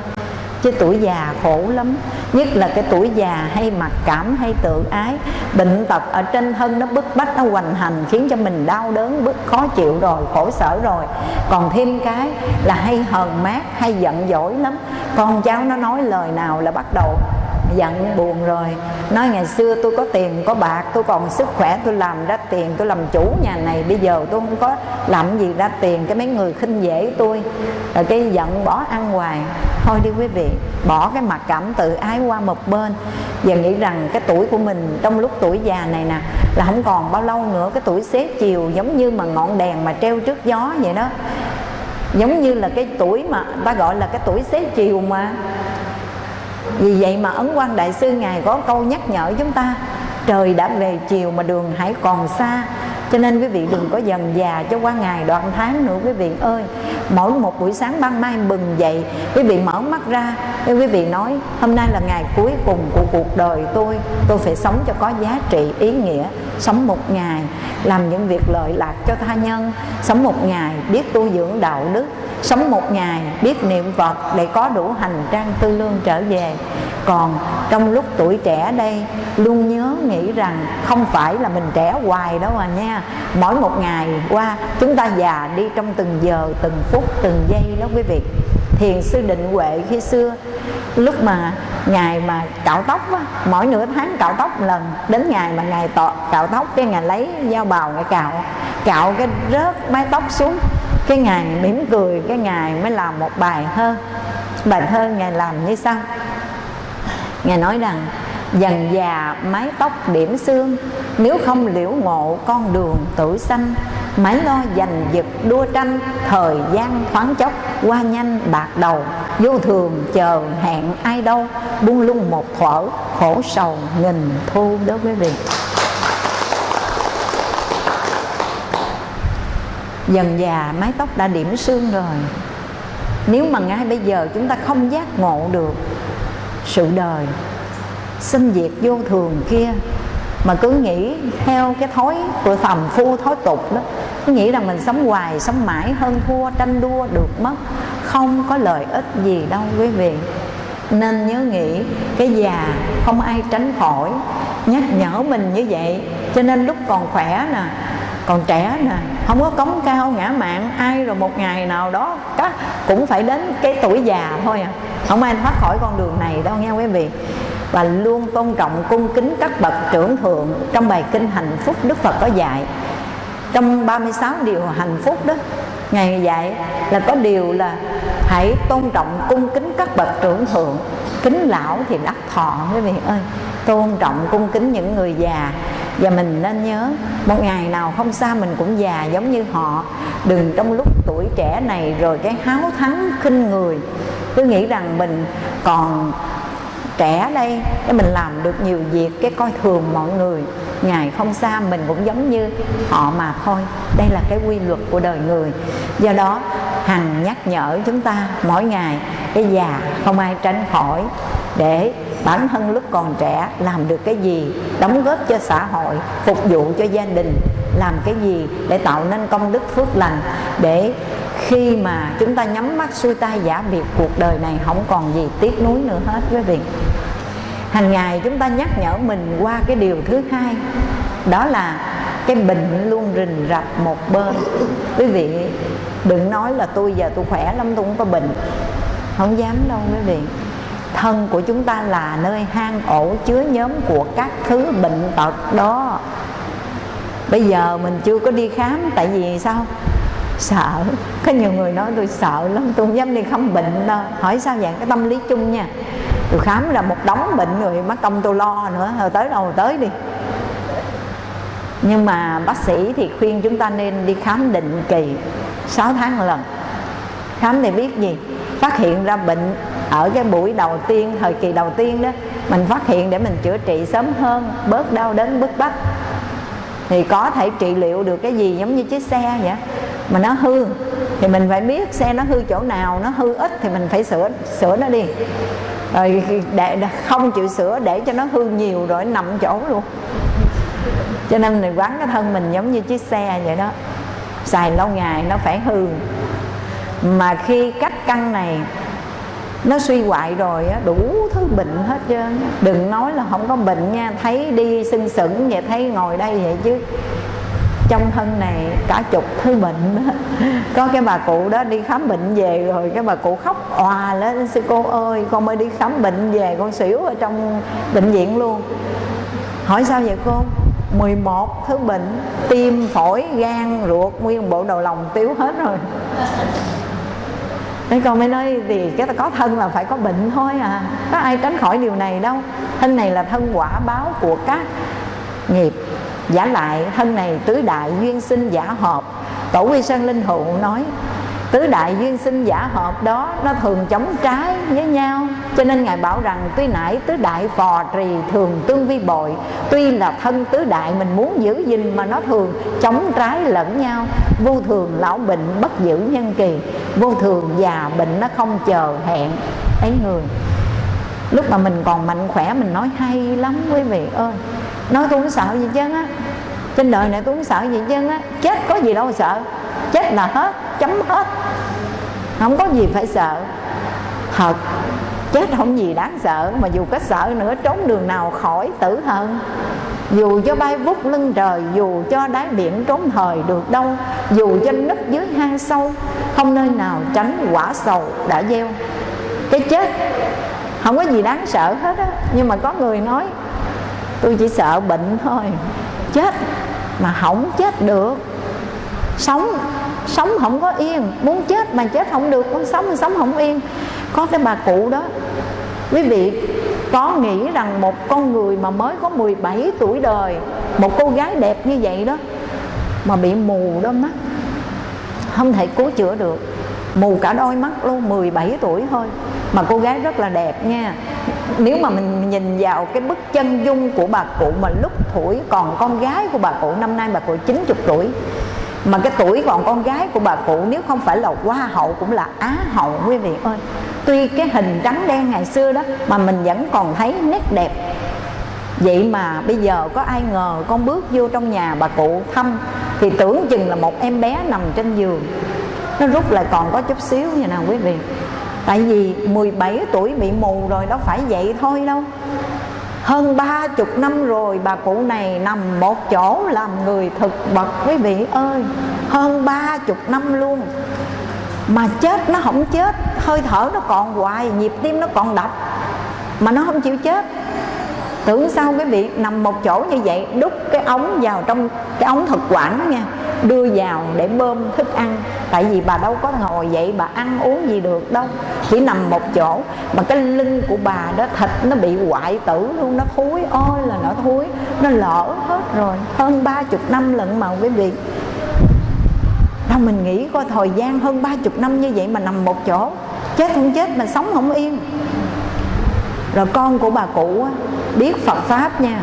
chứ tuổi già khổ lắm. Nhất là cái tuổi già hay mặc cảm, hay tự ái. Bệnh tật ở trên thân nó bức bách, nó hoành hành, khiến cho mình đau đớn, bức khó chịu rồi, khổ sở rồi. Còn thêm cái là hay hờn mát, hay giận dỗi lắm. Con cháu nó nói lời nào là bắt đầu giận buồn rồi. Nói ngày xưa tôi có tiền, có bạc, tôi còn sức khỏe, tôi làm ra tiền, tôi làm chủ nhà này. Bây giờ tôi không có làm gì ra tiền, cái mấy người khinh dễ tôi. Rồi cái giận bỏ ăn hoài. Thôi đi quý vị, bỏ cái mặt cảm tự ái qua một bên. Và nghĩ rằng cái tuổi của mình trong lúc tuổi già này nè, là không còn bao lâu nữa, cái tuổi xế chiều giống như mà ngọn đèn mà treo trước gió vậy đó. Giống như là cái tuổi mà ta gọi là cái tuổi xế chiều mà vì vậy mà ấn quang đại sư ngài có câu nhắc nhở chúng ta, trời đã về chiều mà đường hãy còn xa. Cho nên quý vị đừng có dần già cho qua ngày đoạn tháng nữa, quý vị ơi. Mỗi một buổi sáng ban mai bừng dậy, quý vị mở mắt ra quý vị nói, hôm nay là ngày cuối cùng của cuộc đời tôi. Tôi phải sống cho có giá trị, ý nghĩa. Sống một ngày, làm những việc lợi lạc cho tha nhân. Sống một ngày biết tu dưỡng đạo đức sống một ngày biết niệm phật để có đủ hành trang tư lương trở về. Còn trong lúc tuổi trẻ đây luôn nhớ nghĩ rằng không phải là mình trẻ hoài đâu à nha. Mỗi một ngày qua chúng ta già đi trong từng giờ từng phút từng giây đó quý vị. Thiền sư định huệ khi xưa lúc mà ngày mà cạo tóc á, mỗi nửa tháng cạo tóc một lần. Đến ngày mà ngày tọ, cạo tóc cái ngày lấy dao bào ngày cạo cạo cái rớt mái tóc xuống cái ngày mỉm cười, cái ngày mới làm một bài thơ. Bài thơ ngài làm như sau. Ngài nói rằng, dần già mái tóc điểm xương, nếu không liễu ngộ con đường tử xanh mãi lo giành giật đua tranh, thời gian thoáng chốc qua nhanh bạc đầu. Vô thường chờ hẹn ai đâu, buông lung một thuở, khổ sầu nghìn thu đó với việc. Dần già, mái tóc đã điểm xương rồi. Nếu mà ngay bây giờ chúng ta không giác ngộ được sự đời sinh diệt vô thường kia, mà cứ nghĩ theo cái thói của phàm phu, thói tục đó, cứ nghĩ rằng mình sống hoài, sống mãi hơn thua, tranh đua được mất, không có lợi ích gì đâu quý vị. Nên nhớ nghĩ, cái già không ai tránh khỏi. Nhắc nhở mình như vậy, cho nên lúc còn khỏe nè còn trẻ nè, không có cống cao, ngã mạng, ai rồi một ngày nào đó các cũng phải đến cái tuổi già thôi à. Không ai thoát khỏi con đường này đâu nha quý vị. Và luôn tôn trọng, cung kính các bậc trưởng thượng trong bài kinh hạnh phúc đức phật có dạy. Trong 36 điều hạnh phúc đó, ngài dạy là có điều là hãy tôn trọng, cung kính các bậc trưởng thượng. Kính lão thì đắc thọ, quý vị ơi. Tôn trọng, cung kính những người già và mình nên nhớ, một ngày nào không xa mình cũng già giống như họ. Đừng trong lúc tuổi trẻ này rồi cái háo thắng, khinh người. Cứ nghĩ rằng mình còn trẻ đây, để mình làm được nhiều việc cái coi thường mọi người. Ngày không xa mình cũng giống như họ mà thôi. Đây là cái quy luật của đời người. Do đó, hằng nhắc nhở chúng ta mỗi ngày, cái già không ai tránh khỏi để bản thân lúc còn trẻ làm được cái gì, đóng góp cho xã hội, phục vụ cho gia đình, làm cái gì để tạo nên công đức phước lành, để khi mà chúng ta nhắm mắt xuôi tay giả biệt cuộc đời này, không còn gì tiếc nuối nữa hết, quý vị. Hàng ngày chúng ta nhắc nhở mình qua cái điều thứ hai, đó là cái bệnh luôn rình rập một bên. Quý vị, đừng nói là tôi giờ tôi khỏe lắm, tôi không có bệnh. Không dám đâu, quý vị thân của chúng ta là nơi hang ổ chứa nhóm của các thứ bệnh tật đó. Bây giờ mình chưa có đi khám, tại vì sao? Sợ. Có nhiều người nói tôi sợ lắm, tôi không dám đi khám bệnh đâu. Hỏi sao vậy? Cái tâm lý chung nha. Tôi khám là một đống bệnh người mắc công tôi lo nữa. Rồi tới đâu tới đi. Nhưng mà bác sĩ thì khuyên chúng ta nên đi khám định kỳ 6 tháng một lần. Khám để biết gì? Phát hiện ra bệnh ở cái buổi đầu tiên, thời kỳ đầu tiên đó, mình phát hiện để mình chữa trị sớm hơn, bớt đau đớn bức bách thì có thể trị liệu được cái gì giống như chiếc xe vậy? Mà nó hư, thì mình phải biết xe nó hư chỗ nào, nó hư ít thì mình phải sửa sửa nó đi. Rồi để không chịu sửa để cho nó hư nhiều rồi nằm chỗ luôn. Cho nên mình quán cái thân mình giống như chiếc xe vậy đó. Xài lâu ngày nó phải hư. Mà khi cắt căn này nó suy hoại rồi á, đủ thứ bệnh hết trơn. Đừng nói là không có bệnh nha, thấy đi sưng sững vậy, thấy ngồi đây vậy chứ. Trong thân này cả chục thứ bệnh đó. có cái bà cụ đó đi khám bệnh về rồi cái bà cụ khóc òa lên, sư cô ơi, con mới đi khám bệnh về, con xỉu ở trong bệnh viện luôn. Hỏi sao vậy cô? 11 thứ bệnh, tim, phổi, gan, ruột, nguyên bộ đầu lòng tiếu hết rồi. Thế con mới nói thì cái có thân là phải có bệnh thôi à. Có ai tránh khỏi điều này đâu. Thân này là thân quả báo của các nghiệp. Giả lại thân này tứ đại duyên sinh giả hợp Tổ quy Sơn Linh hữu nói tứ đại duyên sinh giả hợp đó, nó thường chống trái với nhau. Cho nên ngài bảo rằng, tuy nãy tứ đại phò trì thường tương vi bội, tuy là thân tứ đại mình muốn giữ gìn mà nó thường chống trái lẫn nhau. Vô thường lão bệnh bất giữ nhân kỳ, vô thường già bệnh nó không chờ hẹn. Ấy người, lúc mà mình còn mạnh khỏe, mình nói hay lắm quý vị ơi. Nói tôi không sợ gì chứ á. Trên đời này tôi không sợ gì chứ á. Chết có gì đâu sợ chết là hết, chấm hết. Không có gì phải sợ. Thật, chết không gì đáng sợ, mà dù có sợ nữa, trốn đường nào khỏi, tử hơn dù cho bay vút lưng trời, dù cho đáy biển trốn thời được đâu, dù cho nứt dưới hang sâu, không nơi nào tránh quả sầu đã gieo. Cái chết không có gì đáng sợ hết á. Nhưng mà có người nói, tôi chỉ sợ bệnh thôi. Chết mà không chết được. Sống sống không có yên. Muốn chết mà chết không được. Muốn sống mà sống không yên. Có cái bà cụ đó. Quý vị có nghĩ rằng một con người mà mới có 17 tuổi đời, một cô gái đẹp như vậy đó, mà bị mù đôi mắt, không thể cứu chữa được. Mù cả đôi mắt luôn 17 tuổi thôi. Mà cô gái rất là đẹp nha. Nếu mà mình nhìn vào cái bức chân dung của bà cụ mà lúc tuổi còn con gái của bà cụ, năm nay bà cụ 90 tuổi mà cái tuổi còn con gái của bà cụ nếu không phải là hoa hậu cũng là á hậu quý vị ơi. Tuy cái hình trắng đen ngày xưa đó mà mình vẫn còn thấy nét đẹp. Vậy mà bây giờ có ai ngờ con bước vô trong nhà bà cụ thăm thì tưởng chừng là một em bé nằm trên giường. Nó rút lại còn có chút xíu như nào quý vị. Tại vì 17 tuổi bị mù rồi, đâu phải vậy thôi đâu hơn ba chục năm rồi, bà cụ này nằm một chỗ làm người thực vật quý vị ơi. Hơn ba chục năm luôn. Mà chết nó không chết, hơi thở nó còn hoài, nhịp tim nó còn đập. Mà nó không chịu chết tưởng sao cái vị nằm một chỗ như vậy, đút cái ống vào trong cái ống thực quản nha, đưa vào để bơm thức ăn. Tại vì bà đâu có ngồi vậy bà ăn uống gì được đâu, chỉ nằm một chỗ. Mà cái lưng của bà đó, thịt nó bị hoại tử luôn, nó thúi ôi là nó thúi nó lỡ hết rồi. Hơn ba chục năm lận mà quý vị đâu mình nghĩ coi, thời gian hơn ba chục năm như vậy mà nằm một chỗ, chết không chết mà sống không yên rồi con của bà cụ á, biết Phật Pháp nha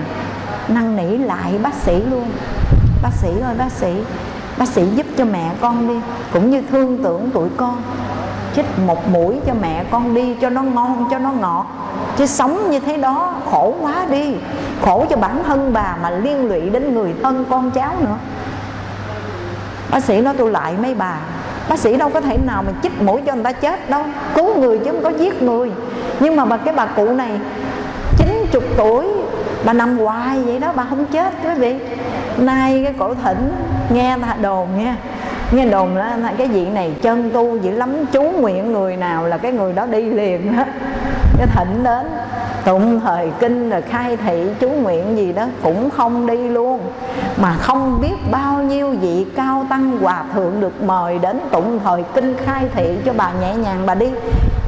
năn nỉ lại bác sĩ luôn. Bác sĩ ơi bác sĩ Bác sĩ giúp cho mẹ con đi Cũng như thương tưởng tụi con. Chích một mũi cho mẹ con đi Cho nó ngon cho nó ngọt. Chứ sống như thế đó khổ quá đi. Khổ cho bản thân bà Mà liên lụy đến người thân con cháu nữa. Bác sĩ nói tôi lại mấy bà. Bác sĩ đâu có thể nào mà chích mũi cho người ta chết đâu. Cứu người chứ không có giết người. Nhưng mà bà, cái bà cụ này 90 tuổi, Bà nằm hoài vậy đó, bà không chết, quý vị. Nay cái cổ thỉnh, nghe đồn nha. Nghe đồn là cái vị này chân tu dữ lắm, chú nguyện người nào là cái người đó đi liền đó. Cái thỉnh đến tụng thời kinh rồi khai thị chú nguyện gì đó cũng không đi luôn. Mà không biết bao nhiêu vị cao tăng hòa thượng được mời đến tụng thời kinh khai thị cho bà nhẹ nhàng bà đi.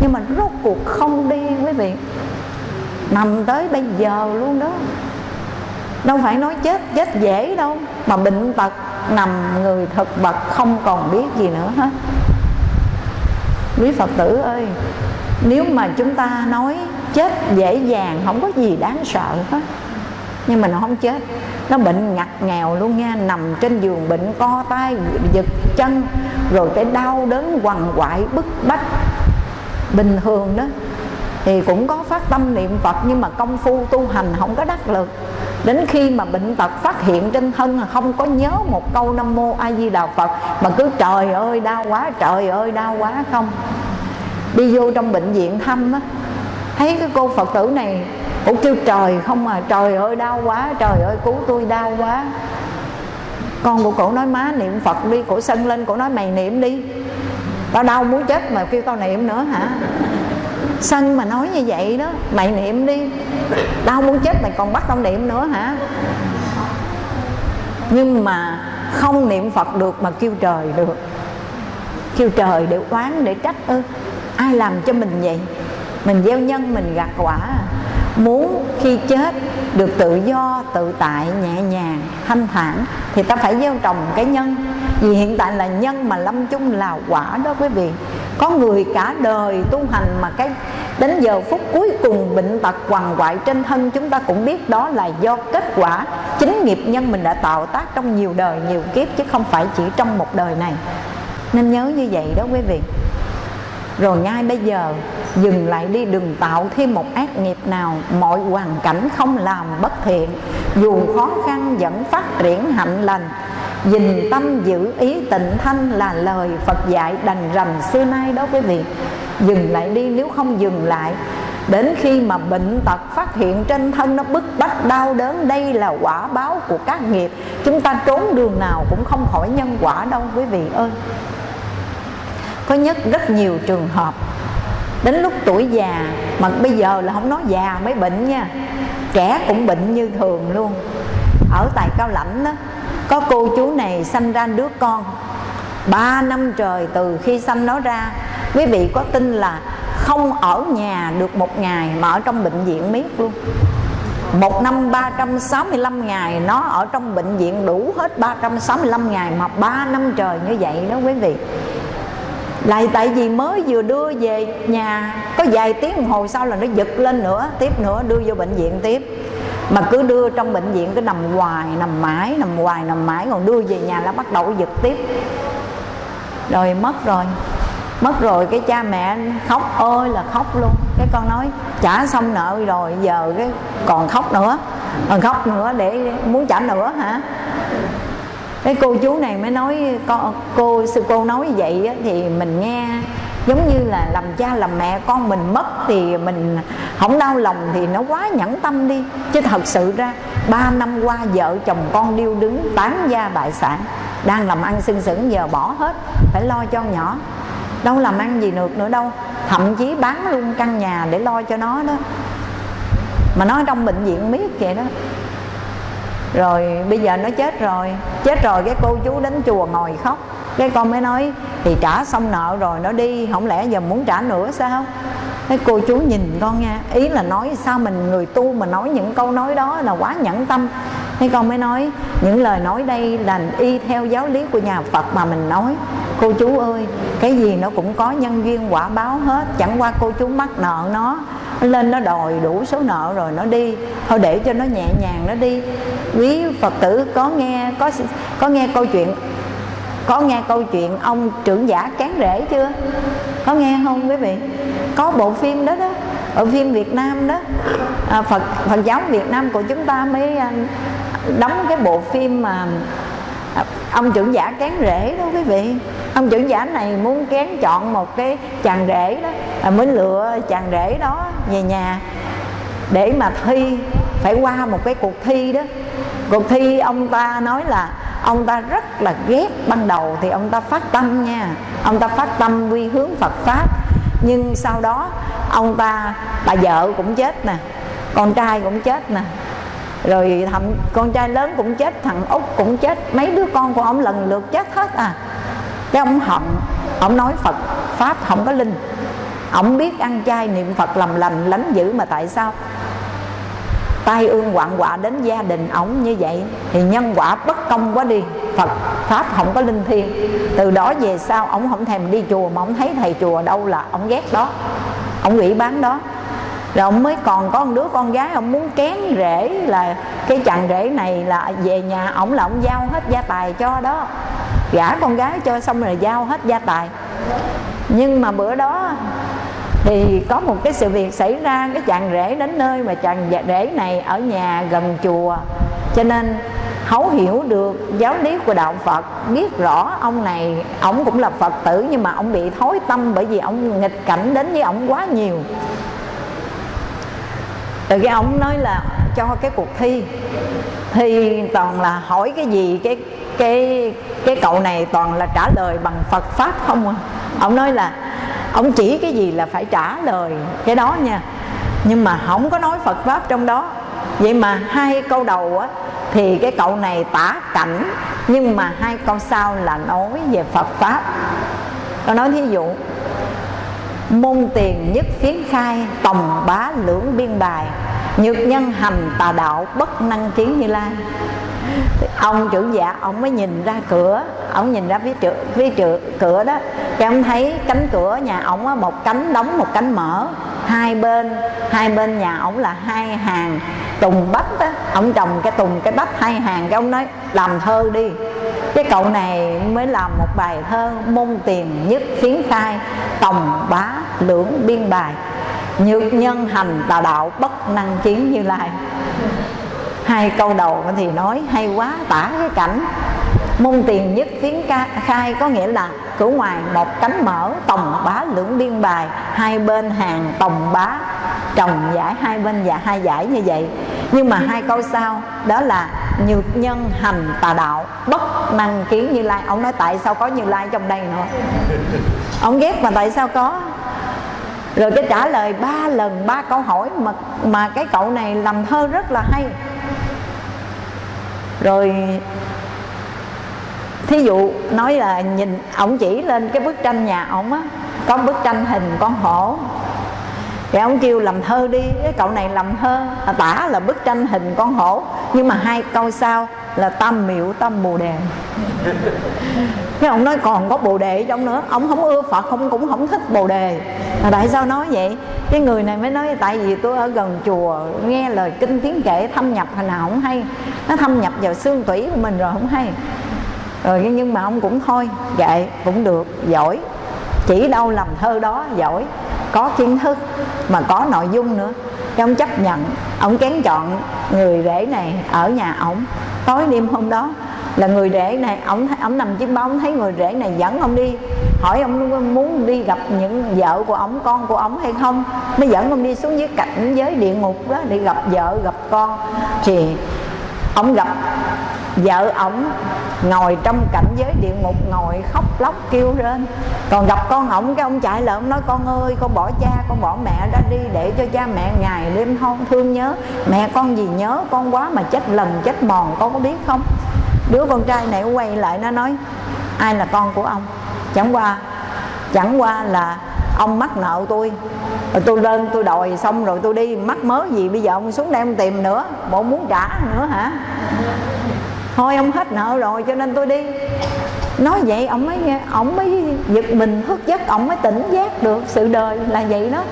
Nhưng mà rốt cuộc không đi, quý vị. Nằm tới bây giờ luôn đó. Đâu phải nói chết chết dễ đâu. Mà bệnh tật, nằm người thực vật, không còn biết gì nữa hết. Quý phật tử ơi, nếu mà chúng ta nói chết dễ dàng, không có gì đáng sợ hết. Nhưng mà nó không chết. Nó bệnh ngặt nghèo luôn nha, nằm trên giường bệnh, co tay, giật chân, rồi cái đau đớn quằn quại, bức bách. Bình thường đó, thì cũng có phát tâm niệm phật, nhưng mà công phu tu hành không có đắc lực. Đến khi mà bệnh tật phát hiện trên thân không có nhớ một câu nam mô a di đà phật, mà cứ trời ơi, đau quá, trời ơi, đau quá không. Đi vô trong bệnh viện thăm á thấy cái cô phật tử này cũng kêu, trời không mà trời ơi, đau quá, trời ơi, cứu tôi đau quá. Con của cổ nói, má niệm phật đi, cổ sân lên, cổ nói, mày niệm đi. Tao đau muốn chết mà kêu tao niệm nữa hả? Sân mà nói như vậy đó, mày niệm đi. Đau muốn chết mày còn bắt tao niệm nữa hả? Nhưng mà không niệm phật được mà kêu trời được. Kêu trời để oán, để trách ư? Ai làm cho mình vậy? Mình gieo nhân, mình gặt quả. Muốn khi chết được tự do, tự tại, nhẹ nhàng, thanh thản, thì ta phải gieo trồng cái nhân. Vì hiện tại là nhân mà lâm chung là quả đó quý vị. Có người cả đời tu hành mà cái, đến giờ phút cuối cùng bệnh tật quằn quại trên thân, chúng ta cũng biết đó là do kết quả chính nghiệp nhân mình đã tạo tác trong nhiều đời, nhiều kiếp, chứ không phải chỉ trong một đời này. Nên nhớ như vậy đó quý vị rồi ngay bây giờ, dừng lại đi, đừng tạo thêm một ác nghiệp nào. Mọi hoàn cảnh không làm bất thiện. Dù khó khăn vẫn phát triển hạnh lành. Dình tâm giữ ý tịnh thanh là lời Phật dạy đành rành xưa nay đó quý vị. Dừng lại đi, nếu không dừng lại, Đến khi mà bệnh tật phát hiện trên thân nó bức bách đau đớn, Đây là quả báo của các nghiệp. Chúng ta trốn đường nào cũng không khỏi nhân quả đâu quý vị ơi. Có nhất rất nhiều trường hợp. Đến lúc tuổi già, Mà bây giờ là không nói già, mới bệnh nha. Trẻ cũng bệnh như thường luôn. Ở tại Cao Lãnh đó có cô chú này sanh ra đứa con. Ba năm trời từ khi sanh nó ra, quý vị có tin là không ở nhà được một ngày mà ở trong bệnh viện miết luôn. Một năm 365 ngày, nó ở trong bệnh viện đủ hết 365 ngày mà ba năm trời như vậy đó quý vị lại tại vì mới vừa đưa về nhà, có vài tiếng đồng hồ sau là nó giật lên nữa, tiếp nữa đưa vô bệnh viện tiếp. Mà cứ đưa trong bệnh viện cứ nằm hoài, nằm mãi, nằm hoài, nằm mãi, còn đưa về nhà là bắt đầu giật tiếp. Rồi mất rồi mất rồi, cái cha mẹ khóc ơi là khóc luôn. Cái con nói trả xong nợ rồi, giờ cái còn khóc nữa, còn khóc nữa để, muốn trả nữa hả? Cái cô chú này mới nói cô, cô sư cô nói vậy thì mình nghe giống như là làm cha làm mẹ con mình mất thì mình không đau lòng thì nó quá nhẫn tâm đi. Chứ thật sự ra ba năm qua vợ chồng con điêu đứng tán gia bại sản đang làm ăn sưng sững giờ bỏ hết phải lo cho nhỏ. Đâu làm ăn gì được nữa đâu thậm chí bán luôn căn nhà để lo cho nó đó. Mà nói trong bệnh viện biết vậy đó rồi bây giờ nó chết rồi. Chết rồi cái cô chú đến chùa ngồi khóc. Cái con mới nói, thì trả xong nợ rồi, nó đi. Không lẽ giờ muốn trả nữa sao? Cái cô chú nhìn con nha, ý là nói sao mình, người tu mà nói những câu nói đó là quá nhẫn tâm. Thế con mới nói, những lời nói đây là y theo giáo lý của nhà Phật mà mình nói. Cô chú ơi, cái gì nó cũng có nhân duyên quả báo hết. Chẳng qua cô chú mắc nợ nó lên nó đòi đủ số nợ rồi nó đi. Thôi để cho nó nhẹ nhàng nó đi. Quý phật tử có nghe có có nghe câu chuyện có nghe câu chuyện ông trưởng giả cán rễ chưa? Có nghe không quý vị? Có bộ phim đó đó ở phim Việt Nam đó. À, Phật Phật giáo Việt Nam của chúng ta mới à, đóng cái bộ phim mà ông trưởng giả cán rễ đó quý vị. Ông trưởng giả này muốn kén chọn một cái chàng rể đó à, mới lựa chàng rể đó về nhà để mà thi phải qua một cái cuộc thi đó. Cuộc thi ông ta nói là ông ta rất là ghét ban đầu thì ông ta phát tâm nha. Ông ta phát tâm quy hướng Phật pháp. Nhưng sau đó ông ta bà vợ cũng chết nè con trai cũng chết nè rồi thầm con trai lớn cũng chết, thằng út cũng chết, mấy đứa con của ông lần lượt chết hết à. Cái ông hận, ông nói phật, pháp không có linh. Ông biết ăn chay niệm phật làm lành, lánh dữ mà tại sao? Tai ương quạng quạ đến gia đình ổng như vậy, thì nhân quả bất công quá đi. Phật, pháp không có linh thiêng. Từ đó về sau, ổng không thèm đi chùa mà ổng thấy thầy chùa đâu là ổng ghét đó. Ổng ủy bán đó rồi ông mới còn có một đứa con gái ông muốn kén rễ là cái chàng rể này là về nhà ổng là ông giao hết gia tài cho đó. Gả con gái cho xong rồi giao hết gia tài. Nhưng mà bữa đó thì có một cái sự việc xảy ra, cái chàng rể đến nơi mà chàng dạ, rể này ở nhà gần chùa. Cho nên thấu hiểu được giáo lý của đạo Phật, biết rõ ông này, ông cũng là Phật tử nhưng mà ông bị thối tâm bởi vì ông nghịch cảnh đến với ông quá nhiều rồi cái ông nói là cho cái cuộc thi. Thì toàn là hỏi cái gì, cái cái cái cậu này toàn là trả lời bằng Phật pháp không à. Ông nói là, ông chỉ cái gì là phải trả lời cái đó nha. Nhưng mà không có nói Phật pháp trong đó. Vậy mà hai câu đầu á, thì cái cậu này tả cảnh, nhưng mà hai câu sau là nói về Phật pháp. Tôi nói thí dụ môn tiền nhất phiến khai, tòng bá lưỡng biên bài. Nhược nhân hành tà đạo bất năng kiến như lai. Ông trưởng giả dạ, ông mới nhìn ra cửa. Ông nhìn ra phía trước phía trước cửa đó. Cái ông thấy cánh cửa nhà ông á, một cánh đóng, một cánh mở. Hai bên hai bên nhà ông là hai hàng tùng bách á. Ông trồng cái tùng, cái bách hai hàng, cái ông nói, làm thơ đi cái cậu này mới làm một bài thơ môn tiền nhất phiến khai tòng bá lưỡng biên bài. Nhược nhân hành tà đạo bất năng chiến như lai. Hai câu đầu thì nói hay quá tả cái cảnh. Môn tiền nhất phiến ca, khai có nghĩa là cửa ngoài một cánh mở tòng bá lưỡng biên bài. Hai bên hàng tòng bá trồng giải hai bên và hai giải như vậy. Nhưng mà hai câu sau, đó là nhược nhân hành tà đạo, bất năng kiến như lai. Ông nói tại sao có như lai trong đây nữa? Ông ghét mà tại sao có? Rồi cái trả lời ba lần, ba câu hỏi mà mà cái cậu này làm thơ rất là hay. Rồi, thí dụ nói là nhìn ổng chỉ lên cái bức tranh nhà ổng á, có bức tranh hình con hổ thì ông kêu làm thơ đi cái cậu này làm thơ. À, tả là bức tranh hình con hổ nhưng mà hai câu sau là tâm miệu tâm bồ đề. Cái ông nói còn có bồ đề trong nữa. Ông không ưa phật không cũng không thích bồ đề. Mà tại sao nói vậy? Cái người này mới nói tại vì tôi ở gần chùa nghe lời kinh tiếng kệ thâm nhập hồi nào không hay. Nó thâm nhập vào xương tủy của mình rồi không hay. Rồi nhưng mà ông cũng thôi vậy cũng được giỏi. Chỉ đâu làm thơ đó giỏi có kiến thức mà có nội dung nữa. Cái ông chấp nhận, ông kén chọn người rể này ở nhà ổng. Tối đêm hôm đó là người rể này ông ông nằm chiếc bóng, thấy người rể này dẫn ông đi, hỏi ông muốn đi gặp những vợ của ông con của ông hay không? Mới dẫn ông đi xuống dưới cảnh giới địa ngục đó để gặp vợ, gặp con. Thì ông gặp vợ ổng ngồi trong cảnh giới địa ngục, ngồi khóc lóc kêu lên còn gặp con ổng, cái ông chạy lại ông nói, con ơi, con bỏ cha, con bỏ mẹ ra đi để cho cha mẹ ngày đêm không thương nhớ. Mẹ con gì nhớ con quá mà chết lần chết mòn, con có biết không? Đứa con trai này quay lại, nó nói, ai là con của ông? Chẳng qua chẳng qua là ông mắc nợ tôi. Rồi tôi lên, tôi đòi xong rồi tôi đi, mắc mớ gì bây giờ ông xuống đây ông tìm nữa, bộ muốn trả nữa hả? Thôi, ông hết nợ rồi, cho nên tôi đi. Nói vậy, ông mới nghe, ông mới giật mình, thức giấc, ông mới tỉnh giác được sự đời là vậy đó.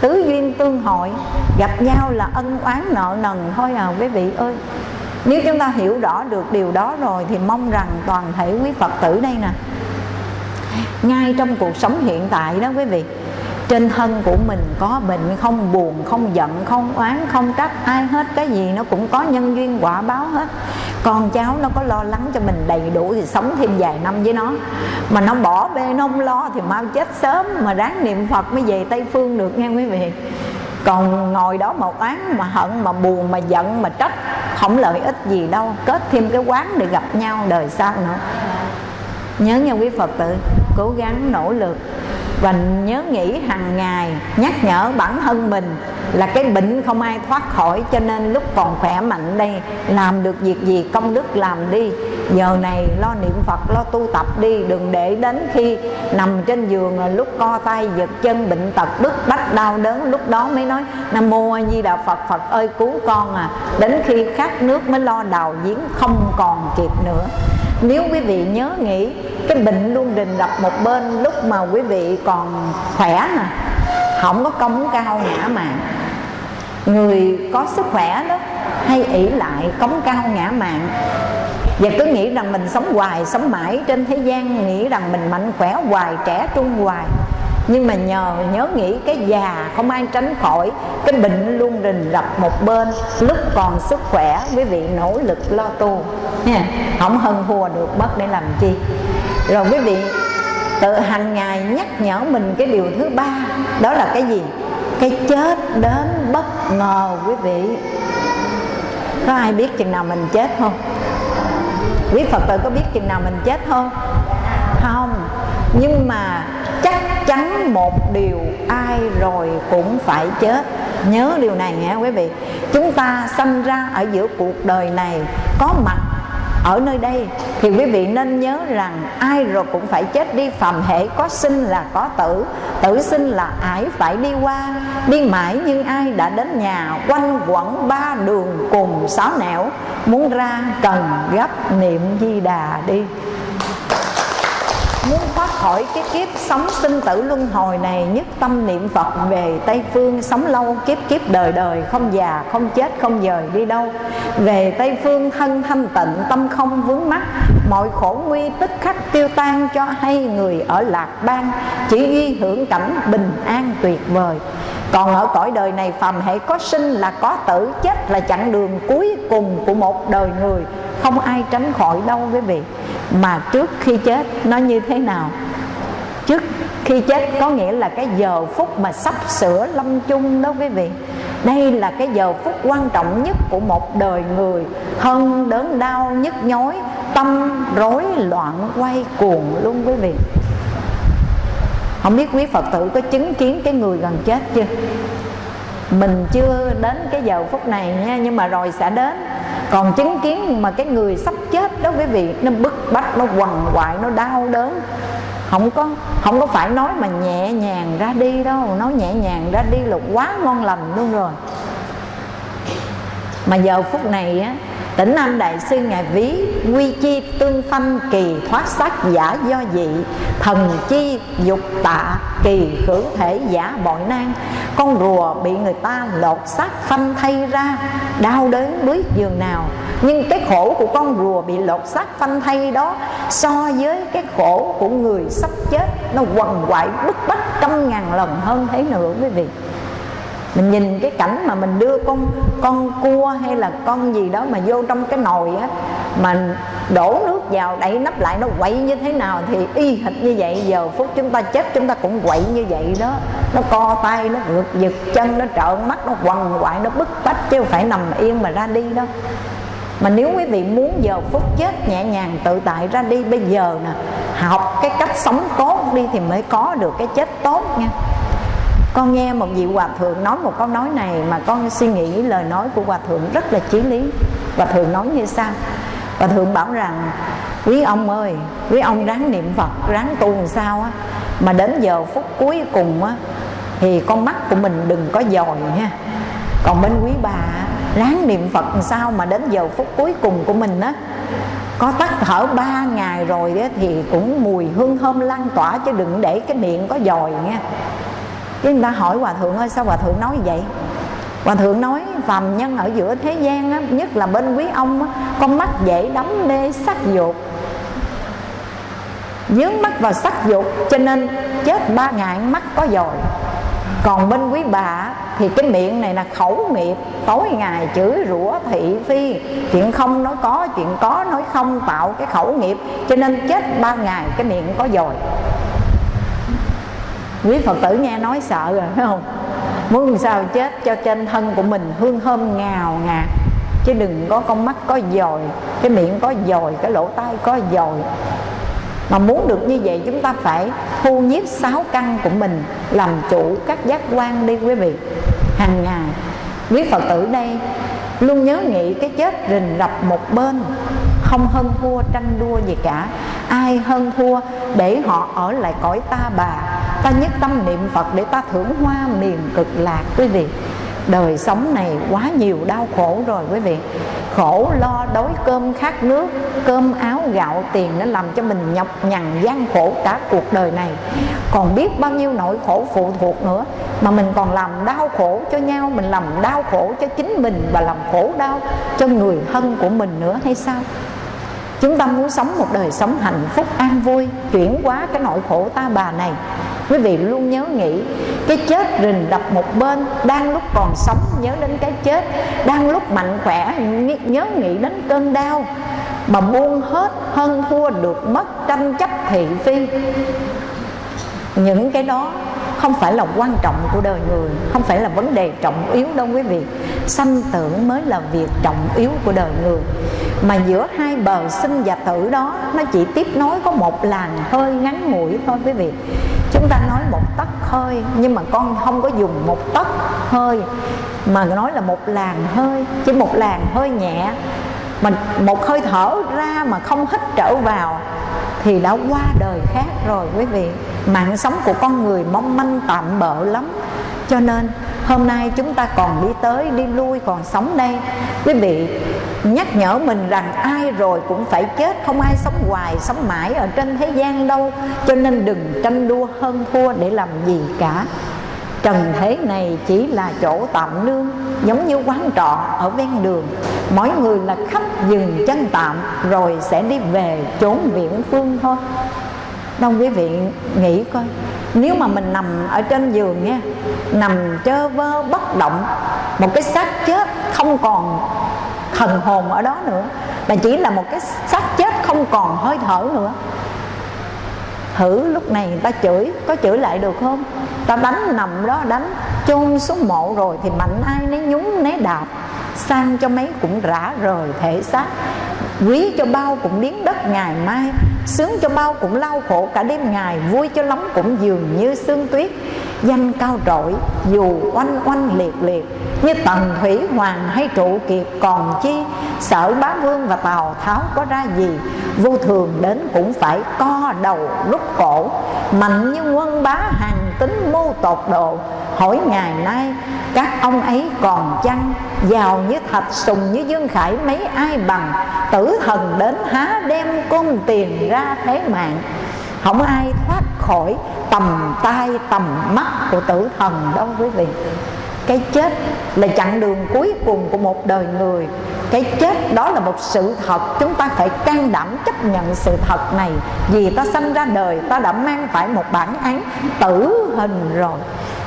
Tứ duyên tương hội, gặp nhau là ân oán nợ nần thôi à quý vị ơi. Nếu chúng ta hiểu rõ được điều đó rồi, thì mong rằng toàn thể quý phật tử đây nè, ngay trong cuộc sống hiện tại đó quý vị, trên thân của mình có bệnh không buồn, không giận, không oán, không trách ai hết, cái gì nó cũng có nhân duyên quả báo hết con cháu nó có lo lắng cho mình đầy đủ thì sống thêm vài năm với nó. Mà nó bỏ bê, nó không lo thì mau chết sớm. Mà ráng niệm phật mới về tây phương được nghe quý vị. Còn ngồi đó một án mà hận, mà buồn, mà giận, mà trách, không lợi ích gì đâu. Kết thêm cái quán để gặp nhau đời sau nữa. Nhớ nha quý phật tử, cố gắng nỗ lực và nhớ nghĩ hàng ngày, nhắc nhở bản thân mình là cái bệnh không ai thoát khỏi, cho nên lúc còn khỏe mạnh đây, làm được việc gì công đức làm đi giờ này lo niệm phật, lo tu tập đi, đừng để đến khi nằm trên giường là lúc co tay, giật chân, bệnh tật, bức bách, đau đớn. Lúc đó mới nói, nam mô a di đà phật phật ơi cứu con à. Đến khi khát nước mới lo đào giếng, không còn kịp nữa. Nếu quý vị nhớ nghĩ, cái bệnh luôn đình gặp một bên lúc mà quý vị còn khỏe nè không có công cao ngã mạng người có sức khỏe đó, hay ỷ lại cống cao ngã mạng và cứ nghĩ rằng mình sống hoài, sống mãi trên thế gian, nghĩ rằng mình mạnh khỏe hoài, trẻ trung hoài. Nhưng mà nhờ, nhớ nghĩ cái già không ai tránh khỏi, cái bệnh luôn rình rập một bên, lúc còn sức khỏe, quý vị nỗ lực lo tu. Nha, không hân hùa được mất để làm chi. Rồi quý vị, tự hàng ngày nhắc nhở mình cái điều thứ ba, đó là cái gì? Cái chết đến bất ngờ, quý vị. Có ai biết chừng nào mình chết không? Quý phật tử có biết chừng nào mình chết không? Không. Nhưng mà chắc chắn một điều ai rồi cũng phải chết. Nhớ điều này nghe quý vị. Chúng ta sanh ra ở giữa cuộc đời này, có mặt ở nơi đây thì quý vị nên nhớ rằng ai rồi cũng phải chết đi, phàm hệ có sinh là có tử tử sinh là ải phải đi qua. Đi mãi nhưng ai đã đến nhà, quanh quẩn ba đường cùng sáu nẻo. Muốn ra cần gấp niệm di đà đi. Muốn khỏi cái kiếp sống sinh tử luân hồi này, nhất tâm niệm phật về tây phương, sống lâu, kiếp kiếp đời đời, không già, không chết, không dời, đi đâu. Về tây phương thân thanh tịnh, tâm không vướng mắc, mọi khổ nguy tức khắc tiêu tan cho hay người ở lạc bang chỉ ghi hưởng cảnh bình an tuyệt vời. Còn ở cõi đời này phàm hệ có sinh là có tử, chết là chặng đường cuối cùng của một đời người. Không ai tránh khỏi đâu quý vị. Mà trước khi chết, nó như thế nào? Trước khi chết có nghĩa là cái giờ phút mà sắp sửa lâm chung đó quý vị. Đây là cái giờ phút quan trọng nhất của một đời người. Hơn đớn đau nhức nhối tâm rối loạn quay cuồng luôn quý vị. Không biết quý phật tử có chứng kiến cái người gần chết chưa? Mình chưa đến cái giờ phút này nha, nhưng mà rồi sẽ đến. Còn chứng kiến mà cái người sắp chết đó quý vị, nó bức bách, nó quằn quại, nó đau đớn. Không có không có phải nói mà nhẹ nhàng ra đi đâu. Nói nhẹ nhàng ra đi là quá ngon lành luôn rồi. Mà giờ phút này á Tỉnh Nam Đại Sư Ngài ví Quy chi tương phanh kỳ thoát sắc giả do dị, Thần chi dục tạ kỳ hưởng thể giả bội nan. Con rùa bị người ta lột xác phanh thay ra, Đau đớn bước giường nào. Nhưng cái khổ của con rùa bị lột xác phanh thay đó, So với cái khổ của người sắp chết, Nó quằn quại bức bách trăm ngàn lần hơn thế nữa quý vị mình nhìn cái cảnh mà mình đưa con con cua hay là con gì đó mà vô trong cái nồi á, mà đổ nước vào, đậy nắp lại, nó quậy như thế nào thì y hệt như vậy. Giờ phút chúng ta chết, chúng ta cũng quậy như vậy đó. Nó co tay, nó ngược giật chân, nó trợn mắt, nó quằn quại, nó bức bách chứ không phải nằm yên mà ra đi đâu. Mà nếu quý vị muốn giờ phút chết nhẹ nhàng, tự tại ra đi, bây giờ nè, học cái cách sống tốt đi thì mới có được cái chết tốt nha con nghe một vị hòa thượng nói một câu nói này mà con suy nghĩ lời nói của hòa thượng rất là chí lý. Hòa thượng nói như sao hòa thượng bảo rằng quý ông ơi quý ông ráng niệm phật ráng tu làm sao á mà đến giờ phút cuối cùng á thì con mắt của mình đừng có dòi nha. Còn bên quý bà ráng niệm phật làm sao mà đến giờ phút cuối cùng của mình á có tắt thở ba ngày rồi á, thì cũng mùi hương thơm lan tỏa chứ đừng để cái miệng có dòi nha chứ người ta hỏi hòa thượng ơi sao hòa thượng nói vậy? Hòa thượng nói phàm nhân ở giữa thế gian á, nhất là bên quý ông á, con mắt dễ đắm mê sắc dục. Dướng mắt vào sắc dục cho nên chết ba ngày mắt có dòi. Còn bên quý bà thì cái miệng này là khẩu nghiệp tối ngày chửi rủa thị phi. Chuyện không nói có chuyện có nói không tạo cái khẩu nghiệp. Cho nên chết ba ngày cái miệng có dòi quý phật tử nghe nói sợ rồi, phải không? Muốn sao chết cho trên thân của mình hương thơm ngào ngạt. Chứ đừng có con mắt có dòi, cái miệng có dòi, cái lỗ tai có dòi. Mà muốn được như vậy chúng ta phải thu nhiếp sáu căn của mình làm chủ các giác quan đi quý vị. Hàng ngày, quý phật tử đây luôn nhớ nghĩ cái chết rình rập một bên, không hơn thua tranh đua gì cả. Ai hơn thua để họ ở lại cõi ta bà? Ta nhất tâm niệm phật để ta thưởng hoa miền cực lạc, quý vị. Đời sống này quá nhiều đau khổ rồi, quý vị. Khổ lo đói cơm khát nước, cơm áo gạo tiền nó làm cho mình nhọc nhằn gian khổ cả cuộc đời này. Còn biết bao nhiêu nỗi khổ phụ thuộc nữa, mà mình còn làm đau khổ cho nhau, mình làm đau khổ cho chính mình và làm khổ đau cho người thân của mình nữa hay sao? Chúng ta muốn sống một đời sống hạnh phúc, an vui, chuyển qua cái nỗi khổ ta bà này quý vị luôn nhớ nghĩ, cái chết rình đập một bên đang lúc còn sống, nhớ đến cái chết đang lúc mạnh khỏe nhớ nghĩ đến cơn đau mà buông hết hơn thua được mất tranh chấp thị phi. Những cái đó không phải là quan trọng của đời người, không phải là vấn đề trọng yếu đâu quý vị. Sanh tử mới là việc trọng yếu của đời người. Mà giữa hai bờ sinh và tử đó, nó chỉ tiếp nối có một làn hơi ngắn ngủi thôi quý vị. Chúng ta nói một tấc hơi, nhưng mà con không có dùng một tấc hơi, mà nói là một làn hơi. Chỉ một làn hơi nhẹ mình một hơi thở ra mà không hít trở vào thì đã qua đời khác rồi quý vị. Mạng sống của con người mong manh tạm bợ lắm. Cho nên, hôm nay chúng ta còn đi tới, đi lui, còn sống đây. Quý vị, nhắc nhở mình rằng ai rồi cũng phải chết, không ai sống hoài, sống mãi ở trên thế gian đâu. Cho nên đừng tranh đua hơn thua để làm gì cả trần thế này chỉ là chỗ tạm nương, giống như quán trọ ở ven đường. Mỗi người là khách dừng chân tạm, rồi sẽ đi về chốn viễn phương thôi. Đông quý vị nghĩ coi, nếu mà mình nằm ở trên giường nha, nằm chơ vơ bất động, một cái xác chết không còn thần hồn ở đó nữa, mà chỉ là một cái xác chết không còn hơi thở nữa. Thử lúc này ta chửi, có chửi lại được không? Ta đánh nằm đó, đánh chôn xuống mộ rồi thì mạnh ai nấy nhúng nấy đạp. Sang cho mấy cũng rã rời thể xác. Quý cho bao cũng biến đất ngày mai. Sướng cho bao cũng lau khổ cả đêm ngày. Vui cho lắm cũng dường như sương tuyết. Danh cao trội, dù oanh oanh liệt liệt, như tần thủy hoàng hay trụ kiệt. Còn chi, sở bá vương và tào tháo có ra gì? Vô thường đến cũng phải co đầu rút cổ mạnh như quân bá hàng tính mưu tột độ. Hỏi ngày nay, các ông ấy còn chăng giàu như thạch sùng như dương khải, mấy ai bằng tử thần đến há đem côn tiền ra thế mạng? Không ai thoát khỏi tầm tay, tầm mắt của tử thần đâu quý vị. Cái chết là chặng đường cuối cùng của một đời người cái chết đó là một sự thật. Chúng ta phải can đảm chấp nhận sự thật này. Vì ta sanh ra đời, ta đã mang phải một bản án tử hình rồi.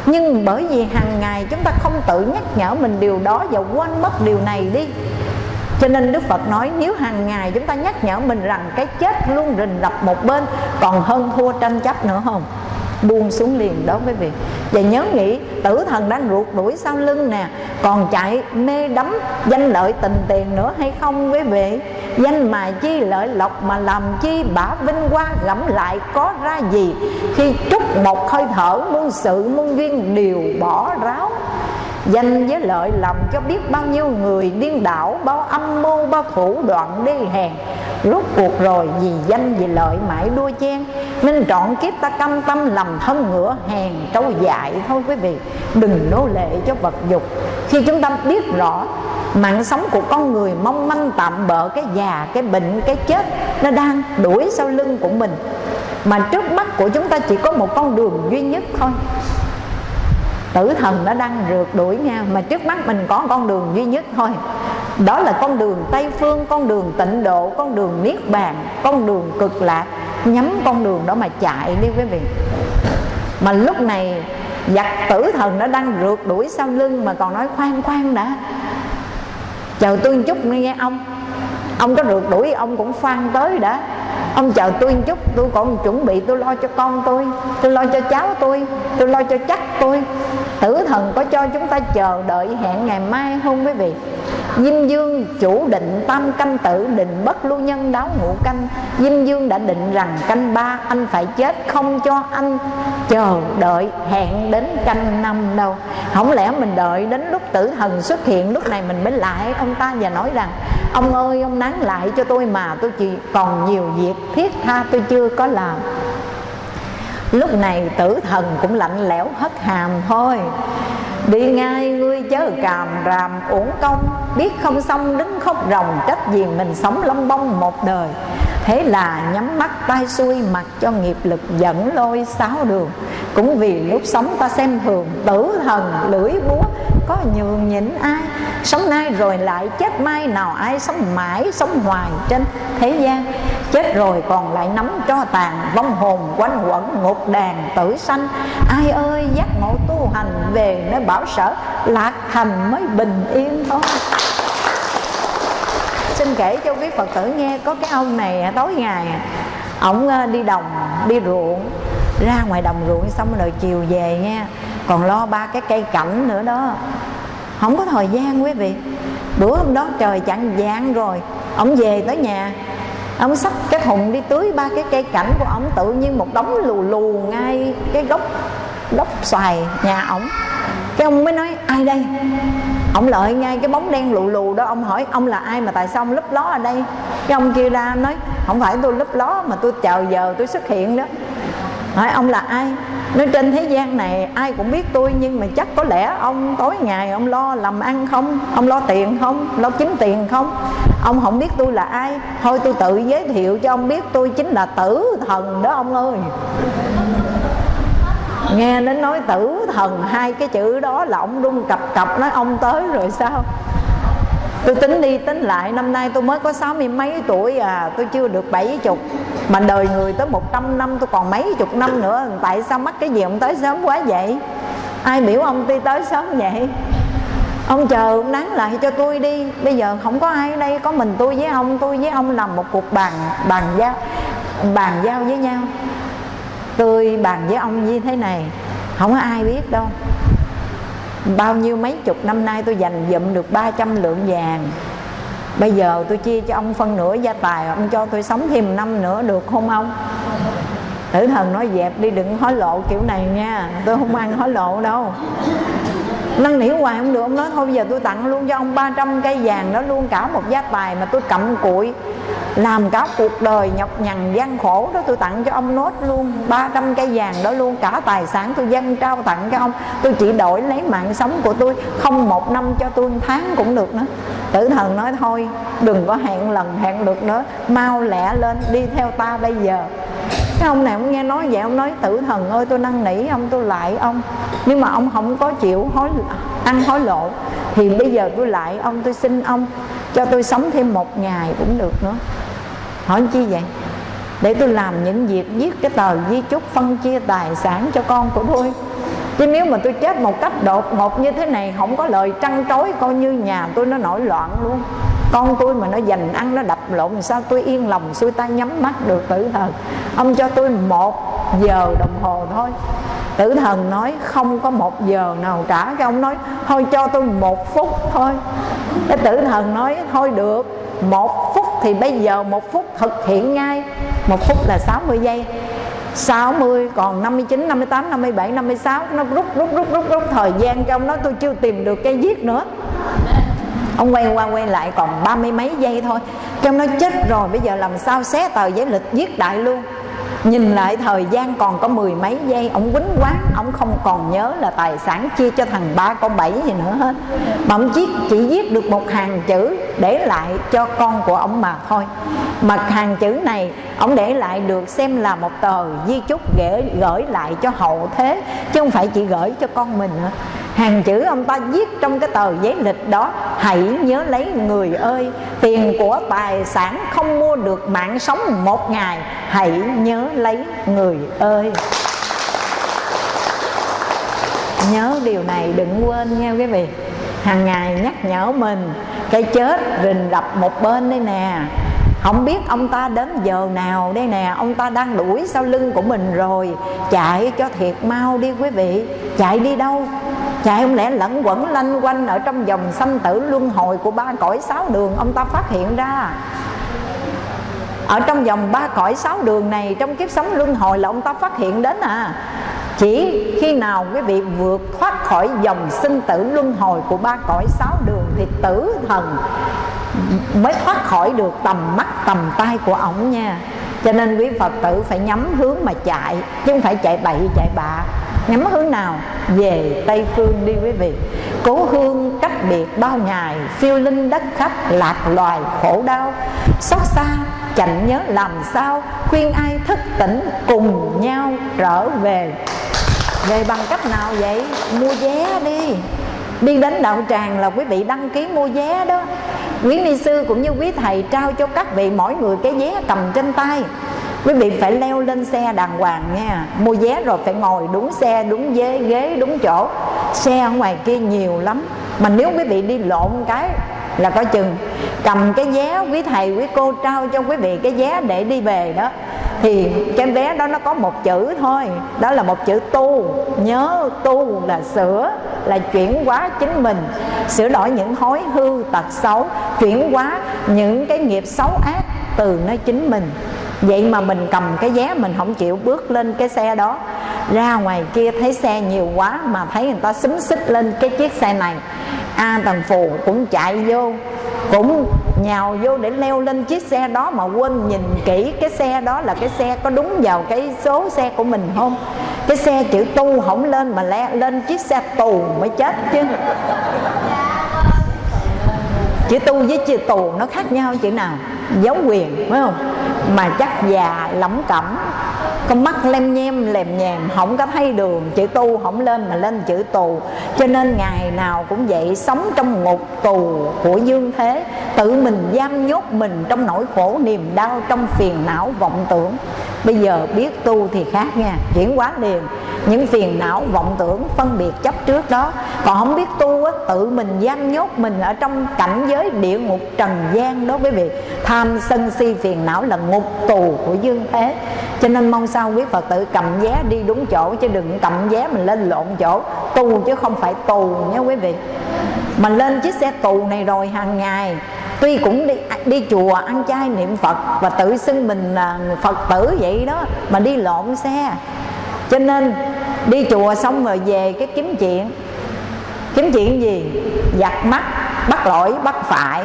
Nhưng bởi vì hàng ngày chúng ta không tự nhắc nhở mình điều đó và quên mất điều này đi. Cho nên Đức Phật nói, nếu hàng ngày chúng ta nhắc nhở mình rằng cái chết luôn rình rập một bên, còn hơn thua tranh chấp nữa không? Buông xuống liền đó quý vị và nhớ nghĩ, tử thần đang ruột đuổi sau lưng nè, còn chạy mê đắm, danh lợi tình tiền nữa hay không quý vị? Danh mà chi lợi lộc mà làm chi bả vinh hoa gẫm lại có ra gì? Khi trúc một hơi thở, muôn sự muôn duyên đều bỏ ráo. Danh với lợi lòng cho biết bao nhiêu người điên đảo Bao âm mưu, bao thủ đoạn đi hèn. Rốt cuộc rồi vì danh vì lợi mãi đua chen Nên trọn kiếp ta căm tâm làm thân ngựa hèn trâu dại. Thôi quý vị Đừng nô lệ cho vật dục. Khi chúng ta biết rõ mạng sống của con người mong manh tạm bỡ cái già cái bệnh cái chết nó đang đuổi sau lưng của mình mà trước mắt của chúng ta chỉ có một con đường duy nhất thôi tử thần nó đang rượt đuổi nhau, mà trước mắt mình có con đường duy nhất thôi. Đó là con đường tây phương, con đường tịnh độ, con đường niết bàn, con đường cực lạc. Nhắm con đường đó mà chạy đi quý vị. Mà lúc này, giặc tử thần nó đang rượt đuổi sau lưng mà còn nói, khoan khoan đã. Chờ tôi một chút nghe ông. Ông có rượt đuổi, ông cũng phan tới đã. Ông chờ tôi một chút, tôi còn chuẩn bị, tôi lo cho con tôi tôi lo cho cháu tôi tôi lo cho chắc tôi tử thần có cho chúng ta chờ đợi hẹn ngày mai không quý vị? Dinh Dương chủ định tam canh tử, định bất lưu nhân đáo ngũ canh. Dinh Dương đã định rằng canh ba anh phải chết, không cho anh chờ đợi hẹn đến canh năm đâu. Không lẽ mình đợi đến lúc tử thần xuất hiện, lúc này mình mới lại? Ông ta và nói rằng, Ông ơi, ông nán lại cho tôi mà, tôi chỉ còn nhiều việc thiết tha tôi chưa có làm. Lúc này tử thần cũng lạnh lẽo hất hàm thôi. Đi ngay ngươi chớ càm ràm, uổng công. Biết không xong đứng khóc ròng, trách gì mình sống lông bông một đời. Thế là nhắm mắt tay xuôi mặc cho nghiệp lực dẫn lôi sáu đường. Cũng vì lúc sống ta xem thường, tử thần, lưỡi búa, Có nhường nhịn ai? Sống nay rồi lại chết mai Nào ai sống mãi sống hoài trên thế gian? Chết rồi còn lại nắm cho tàn, Vong hồn quanh quẩn ngục đàn tử sanh. Ai ơi, giác ngộ tu hành về nơi bảo sở Lạc thành mới bình yên thôi. Xin kể cho quý phật tử nghe, có cái ông này à, tối ngày à, ổng ờ, đi đồng, đi ruộng, ra ngoài đồng ruộng xong rồi chiều về nha. Còn lo ba cái cây cảnh nữa đó. Không có thời gian quý vị. Bữa hôm đó trời chặn dạng rồi ông về tới nhà. Ông sắp cái thùng đi tưới ba cái cây cảnh của ông tự nhiên một đống lù lù ngay cái gốc gốc xoài nhà ổng cái ông mới nói, ai đây? Ông lợi ngay cái bóng đen lù lù đó, ông hỏi, ông là ai mà tại sao ông lấp ló ở đây? Cái ông kia ra nói, không phải tôi lấp ló mà tôi chờ giờ tôi xuất hiện đó. Hỏi, ông là ai? Nói, trên thế gian này ai cũng biết tôi, nhưng mà chắc có lẽ ông tối ngày ông lo làm ăn không? Ông lo tiền không? Lo kiếm tiền không? Ông không biết tôi là ai. Thôi tôi tự giới thiệu cho ông biết tôi chính là tử thần đó ông ơi nghe đến nói tử thần, hai cái chữ đó là ông rung cập cập nói ông tới rồi sao? Tôi tính đi tính lại, năm nay tôi mới có sáu mươi mấy tuổi à tôi chưa được bảy chục mà đời người tới một trăm năm, tôi còn mấy chục năm nữa, tại sao mắc cái gì ông tới sớm quá vậy? Ai biểu ông đi tới sớm vậy? Ông chờ ông nắng lại cho tôi đi. Bây giờ không có ai ở đây, có mình tôi với ông, tôi với ông làm một cuộc bàn bàn giao bàn giao với nhau tôi bàn với ông như thế này, không có ai biết đâu. Bao nhiêu mấy chục năm nay tôi dành dụm được 300 lượng vàng. Bây giờ tôi chia cho ông phân nửa gia tài, ông cho tôi sống thêm năm nữa được không ông? Tử thần nói dẹp đi, đừng hối lộ kiểu này nha. Tôi không ăn hối lộ đâu năn nỉ hoài không được, ông nói thôi, bây giờ tôi tặng luôn cho ông 300 cây vàng đó luôn, cả một gia tài mà tôi cầm cụi. Làm cả cuộc đời nhọc nhằn gian khổ đó, tôi tặng cho ông nốt luôn 300 cây vàng đó luôn, cả tài sản tôi dâng trao tặng cho ông. Tôi chỉ đổi lấy mạng sống của tôi, không một năm cho tôi một tháng cũng được nữa. Tử thần nói thôi, đừng có hẹn lần hẹn được nữa, mau lẹ lên, đi theo ta bây giờ cái ông này ông nghe nói vậy, ông nói tử thần ơi, tôi năn nỉ ông, tôi lại ông. Nhưng mà ông không có chịu hối ăn hối lộ. Thì bây giờ tôi lại ông, tôi xin ông, cho tôi sống thêm một ngày cũng được nữa. Hỏi chi vậy? Để tôi làm những việc viết cái tờ di chúc, phân chia tài sản cho con của tôi chứ nếu mà tôi chết một cách đột ngột như thế này, không có lời trăn trối, coi như nhà tôi nó nổi loạn luôn. Con tôi mà nó dành ăn, nó đập lộn sao tôi yên lòng xuôi tay nhắm mắt được tử thần? Ông cho tôi một giờ đồng hồ thôi. Tử thần nói, không có một giờ nào trả. Cái ông nói, thôi cho tôi một phút thôi. Cái tử thần nói, thôi được, một phút thì bây giờ một phút thực hiện ngay. Một phút là 60 giây. 60 còn 59, 58, 57, 56 Nó rút rút rút rút rút thời gian trong ông tôi chưa tìm được cái viết nữa. Ông quay qua quay lại còn ba mươi mấy giây thôi. Trong nó chết rồi bây giờ làm sao xé tờ giấy lịch viết đại luôn? Nhìn lại thời gian còn có mười mấy giây Ông quýnh quán Ông không còn nhớ là tài sản chia cho thằng ba con bảy gì nữa hết. Mà ông chỉ, chỉ viết được một hàng chữ Để lại cho con của ông mà thôi. Mà hàng chữ này Ông để lại được xem là một tờ di chúc gửi, gửi lại cho hậu thế Chứ không phải chỉ gửi cho con mình nữa hàng chữ ông ta viết trong cái tờ giấy lịch đó, hãy nhớ lấy người ơi, tiền của tài sản không mua được mạng sống một ngày, hãy nhớ lấy người ơi. Nhớ điều này đừng quên nha quý vị. Hàng ngày nhắc nhở mình, cái chết rình rập một bên đây nè. Không biết ông ta đến giờ nào đây nè, ông ta đang đuổi sau lưng của mình rồi. Chạy cho thiệt mau đi quý vị. Chạy đi đâu? Chạy không lẽ lẫn quẩn lanh quanh ở trong dòng sanh tử luân hồi của ba cõi sáu đường? Ông ta phát hiện ra, ở trong vòng ba cõi sáu đường này, trong kiếp sống luân hồi là ông ta phát hiện đến à. Chỉ khi nào quý vị vượt thoát khỏi dòng sinh tử luân hồi của ba cõi sáu đường thì tử thần mới thoát khỏi được tầm mắt, tầm tay của ổng nha. Cho nên quý phật tử phải nhắm hướng mà chạy, chứ không phải chạy bậy, chạy bạ nhắm hướng nào? Về tây phương đi quý vị. Cố hương cách biệt bao ngày phiêu linh đất khách, lạc loài khổ đau. Xót xa chạnh nhớ làm sao, khuyên ai thức tỉnh cùng nhau trở về. Về bằng cách nào vậy? Mua vé đi. Đi đến đạo tràng là quý vị đăng ký mua vé đó. Quý ni sư cũng như quý thầy trao cho các vị mỗi người cái vé cầm trên tay quý vị phải leo lên xe đàng hoàng nha. Mua vé rồi phải ngồi đúng xe, đúng ghế ghế đúng chỗ. Xe ở ngoài kia nhiều lắm. Mà nếu quý vị đi lộn cái là có chừng cầm cái vé quý thầy, quý cô trao cho quý vị cái vé để đi về đó. Thì cái vé đó nó có một chữ thôi. Đó là một chữ tu. Nhớ tu là sửa, là chuyển hóa chính mình. Sửa đổi những hối hư tật xấu, chuyển hóa những cái nghiệp xấu ác từ nơi chính mình vậy mà mình cầm cái vé mình không chịu bước lên cái xe đó. Ra ngoài kia thấy xe nhiều quá mà thấy người ta xúm xích lên cái chiếc xe này. A tần phù cũng chạy vô cũng nhào vô để leo lên chiếc xe đó mà quên nhìn kỹ cái xe đó là cái xe có đúng vào cái số xe của mình không? Cái xe chữ tu không lên mà le, lên chiếc xe tù mới chết chứ chữ tu với chữ tù nó khác nhau chữ nào? Giáo quyền, phải không? Mà chắc già, lỏng cẩm, con mắt lem nhem, lèm nhèm, không có thấy đường, chữ tu không lên mà lên chữ tù. Cho nên ngày nào cũng vậy, sống trong ngục tù của dương thế, tự mình giam nhốt mình trong nỗi khổ niềm đau, trong phiền não vọng tưởng bây giờ biết tu thì khác nha. Chuyển hóa liền. Những phiền não vọng tưởng phân biệt chấp trước đó. Còn không biết tu á, tự mình giam nhốt mình ở trong cảnh giới địa ngục trần gian đó quý vị. Tham sân si phiền não là ngục tù của dương thế. Cho nên mong sao quý phật tử cầm vé đi đúng chỗ chứ đừng cầm vé mình lên lộn chỗ. Tu chứ không phải tù nha quý vị. Mà lên chiếc xe tù này rồi hàng ngày tuy cũng đi à, đi chùa, ăn chay niệm phật và tự xưng mình là phật tử vậy đó, mà đi lộn xe. Cho nên, đi chùa xong rồi về cái kiếm chuyện. Kiếm chuyện gì? Giặt mắt, bắt lỗi, bắt phải,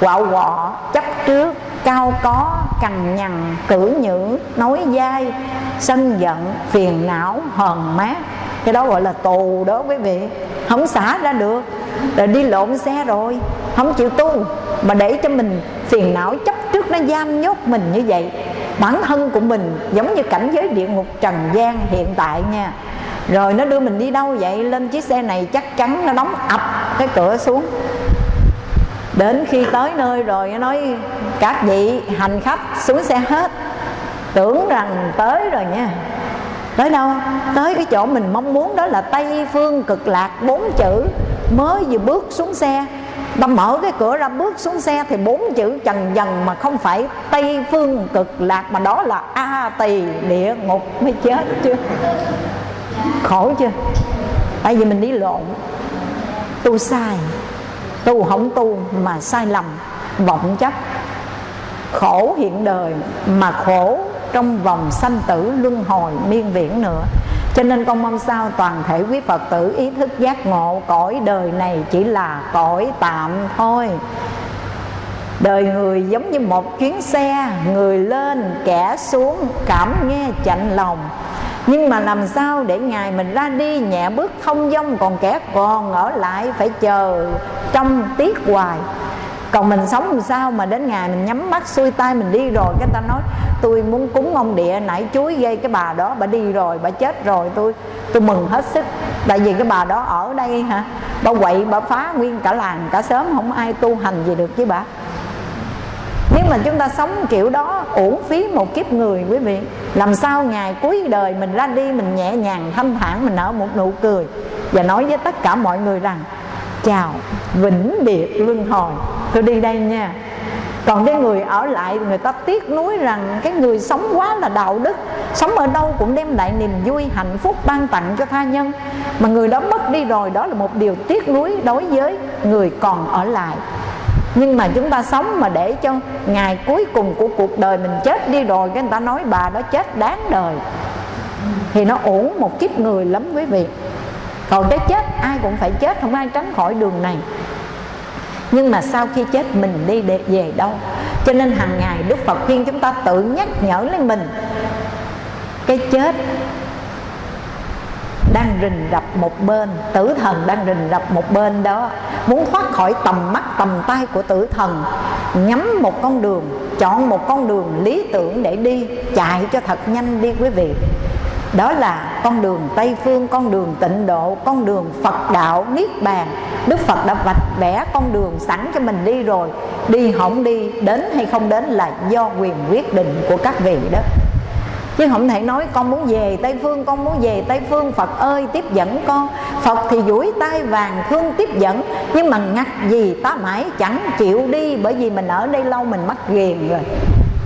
quạo quọ, chấp trước, cao có, cằn nhằn, cử nhữ, nói dai, sân giận, phiền não, hờn mát. Cái đó gọi là tù đó quý vị. Không xả ra được là đi lộn xe rồi. Không chịu tu. Mà để cho mình phiền não chấp trước nó giam nhốt mình như vậy. Bản thân của mình giống như cảnh giới địa ngục trần gian hiện tại nha. Rồi nó đưa mình đi đâu vậy? Lên chiếc xe này chắc chắn nó đóng ập cái cửa xuống. Đến khi tới nơi rồi nó nói, các vị hành khách, xuống xe hết. Tưởng rằng tới rồi nha. Tới đâu? Tới cái chỗ mình mong muốn đó là tây phương cực lạc bốn chữ mới vừa bước xuống xe. Ta mở cái cửa ra bước xuống xe thì bốn chữ trần dần mà không phải tây phương cực lạc mà đó là a tỳ địa ngục. Mới chết chưa? Khổ chưa? Tại vì mình đi lộn. Tu sai. Tu không tu mà sai lầm. Vọng chấp. Khổ hiện đời mà khổ trong vòng sanh tử luân hồi miên viễn nữa cho nên con mong sao toàn thể quý Phật tử ý thức giác ngộ cõi đời này chỉ là cõi tạm thôi. Đời người giống như một chuyến xe, Người lên, kẻ xuống, cảm nghe chạnh lòng. Nhưng mà làm sao để ngày mình ra đi, nhẹ bước thông dong, còn kẻ còn ở lại phải chờ trong tiết hoài còn mình sống làm sao mà đến ngày mình nhắm mắt, xuôi tay mình đi rồi, cái ta nói, tôi muốn cúng ông địa, nãy chuối gây cái bà đó, bà đi rồi, bà chết rồi, tôi tôi mừng hết sức. Tại vì cái bà đó ở đây hả? Bà quậy, bà phá nguyên cả làng, cả sớm không ai tu hành gì được với bà. Nếu mà chúng ta sống kiểu đó, uổng phí một kiếp người, quý vị, làm sao ngày cuối đời mình ra đi, mình nhẹ nhàng thanh thản, mình nở một nụ cười. Và nói với tất cả mọi người rằng chào vĩnh biệt luân hồi. Tôi đi đây nha. Còn cái người ở lại, người ta tiếc nuối rằng cái người sống quá là đạo đức, sống ở đâu cũng đem lại niềm vui, hạnh phúc, ban tặng cho tha nhân. Mà người đó mất đi rồi, đó là một điều tiếc nuối đối với người còn ở lại. Nhưng mà chúng ta sống mà để cho ngày cuối cùng của cuộc đời mình chết đi rồi, cái người ta nói bà đó chết đáng đời. Thì nó uổng một kiếp người lắm quý vị còn cái chết, ai cũng phải chết, không ai tránh khỏi đường này. Nhưng mà sau khi chết, mình đi để về đâu? Cho nên hàng ngày đức phật khuyên chúng ta tự nhắc nhở lên mình. Cái chết đang rình rập một bên, tử thần đang rình rập một bên đó. Muốn thoát khỏi tầm mắt, tầm tay của tử thần nhắm một con đường, chọn một con đường lý tưởng để đi, chạy cho thật nhanh đi quý vị đó là con đường Tây Phương, con đường tịnh độ, con đường Phật đạo, Niết Bàn. Đức Phật đã vạch vẽ con đường sẵn cho mình đi rồi. Đi không đi, đến hay không đến là do quyền quyết định của các vị đó. Chứ không thể nói con muốn về tây phương con muốn về tây phương phật ơi tiếp dẫn con. Phật thì duỗi tay vàng thương tiếp dẫn nhưng mà ngặt gì ta mãi chẳng chịu đi bởi vì mình ở đây lâu mình mắc ghiền rồi.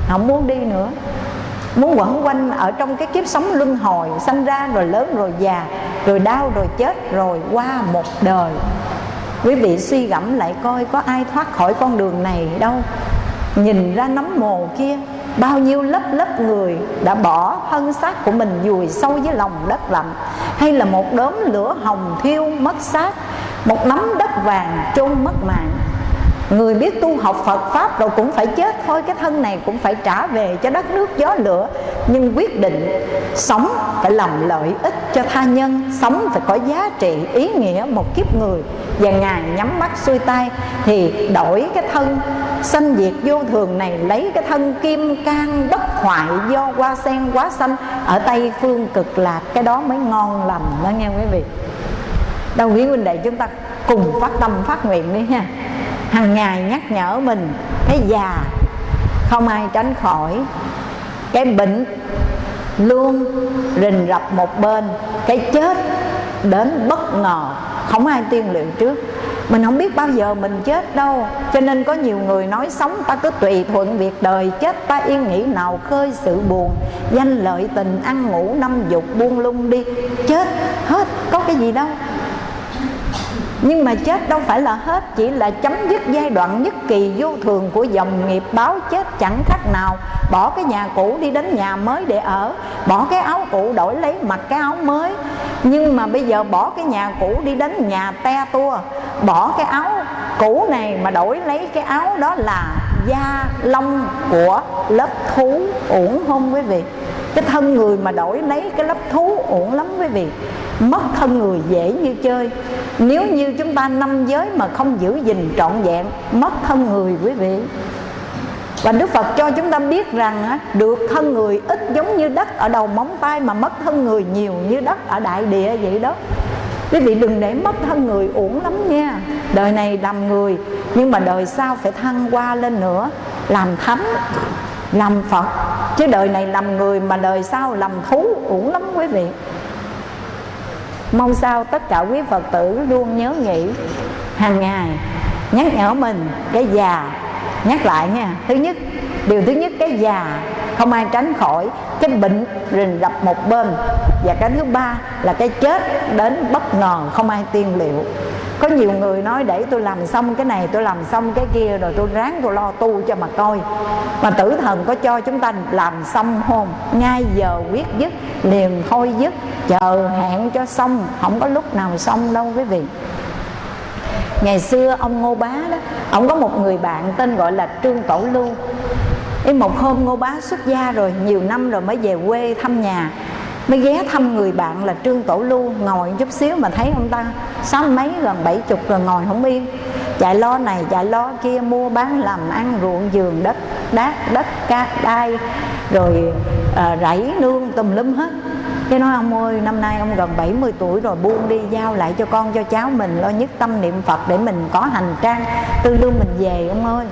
Không muốn đi nữa muốn quẩn quanh ở trong cái kiếp sống luân hồi, sanh ra rồi lớn rồi già, rồi đau rồi chết rồi qua một đời. Quý vị suy gẫm lại coi có ai thoát khỏi con đường này đâu. Nhìn ra nấm mồ kia, bao nhiêu lớp lớp người đã bỏ thân xác của mình vùi sâu dưới lòng đất lạnh. Hay là một đốm lửa hồng thiêu mất xác, một nắm đất vàng chôn mất mạng. Người biết tu học Phật, Pháp rồi cũng phải chết thôi, Cái thân này cũng phải trả về cho đất nước gió lửa. Nhưng quyết định, sống phải làm lợi ích cho tha nhân, Sống phải có giá trị, ý nghĩa một kiếp người. Và Ngài nhắm mắt xuôi tay Thì đổi cái thân, sanh diệt vô thường này, Lấy cái thân kim can bất hoại do hoa sen quá xanh Ở Tây phương cực lạc. Cái đó mới ngon lành đó, nghe quý vị. Đâu quý huynh đệ chúng ta cùng phát tâm phát nguyện đi ha hàng ngày nhắc nhở mình cái già, không ai tránh khỏi. Cái bệnh luôn rình rập một bên, cái chết đến bất ngờ, không ai tiên liệu trước. Mình không biết bao giờ mình chết đâu, cho nên có nhiều người nói sống ta cứ tùy thuận việc đời, chết ta yên nghĩ nào khơi sự buồn. Danh lợi tình ăn ngủ năm dục buông lung đi, chết hết, có cái gì đâu nhưng mà chết đâu phải là hết, chỉ là chấm dứt giai đoạn nhất kỳ vô thường của dòng nghiệp báo chết chẳng khác nào. Bỏ cái nhà cũ đi đến nhà mới để ở, bỏ cái áo cũ đổi lấy mặc cái áo mới. Nhưng mà bây giờ bỏ cái nhà cũ đi đến nhà te tua, bỏ cái áo cũ này mà đổi lấy cái áo đó là da lông của lớp thú uổng không quý vị. Cái thân người mà đổi lấy cái lớp thú uổng lắm quý vị. Mất thân người dễ như chơi nếu như chúng ta năm giới mà không giữ gìn trọn vẹn, mất thân người quý vị. Và Đức Phật cho chúng ta biết rằng được thân người ít giống như đất ở đầu móng tay mà mất thân người nhiều như đất ở đại địa vậy đó. Quý vị đừng để mất thân người uổng lắm nha. Đời này làm người, nhưng mà đời sau phải thăng qua lên nữa, làm thánh, làm phật. Chứ đời này làm người mà đời sau làm thú uổng lắm quý vị mong sao tất cả quý phật tử luôn nhớ nghĩ hàng ngày nhắc nhở mình cái già. Nhắc lại nha, thứ nhất, điều thứ nhất, cái già không ai tránh khỏi cái bệnh rình rập một bên. Và cái thứ ba là cái chết đến bất ngờ không ai tiên liệu có nhiều người nói để tôi làm xong cái này, tôi làm xong cái kia, rồi tôi ráng tôi lo tu cho mà coi. Mà tử thần có cho chúng ta làm xong hôn ngay giờ quyết dứt, liền thôi dứt. Chờ hẹn cho xong, không có lúc nào xong đâu quý vị. Ngày xưa ông ngô bá đó, ông có một người bạn tên gọi là trương tổ lưu. Ý, một hôm ngô bá xuất gia rồi, nhiều năm rồi mới về quê thăm nhà mới ghé thăm người bạn là trương tổ lưu ngồi chút xíu mà thấy ông ta sáu mấy gần bảy chục rồi ngồi không yên. Chạy lo này chạy lo kia mua bán làm ăn ruộng giường đất đát đất cát đai rồi à, rẫy nương tùm lum hết. Cái nói ông ơi năm nay ông gần 70 tuổi rồi buông đi giao lại cho con cho cháu mình lo nhất tâm niệm Phật để mình có hành trang tư lương mình về ông ơi.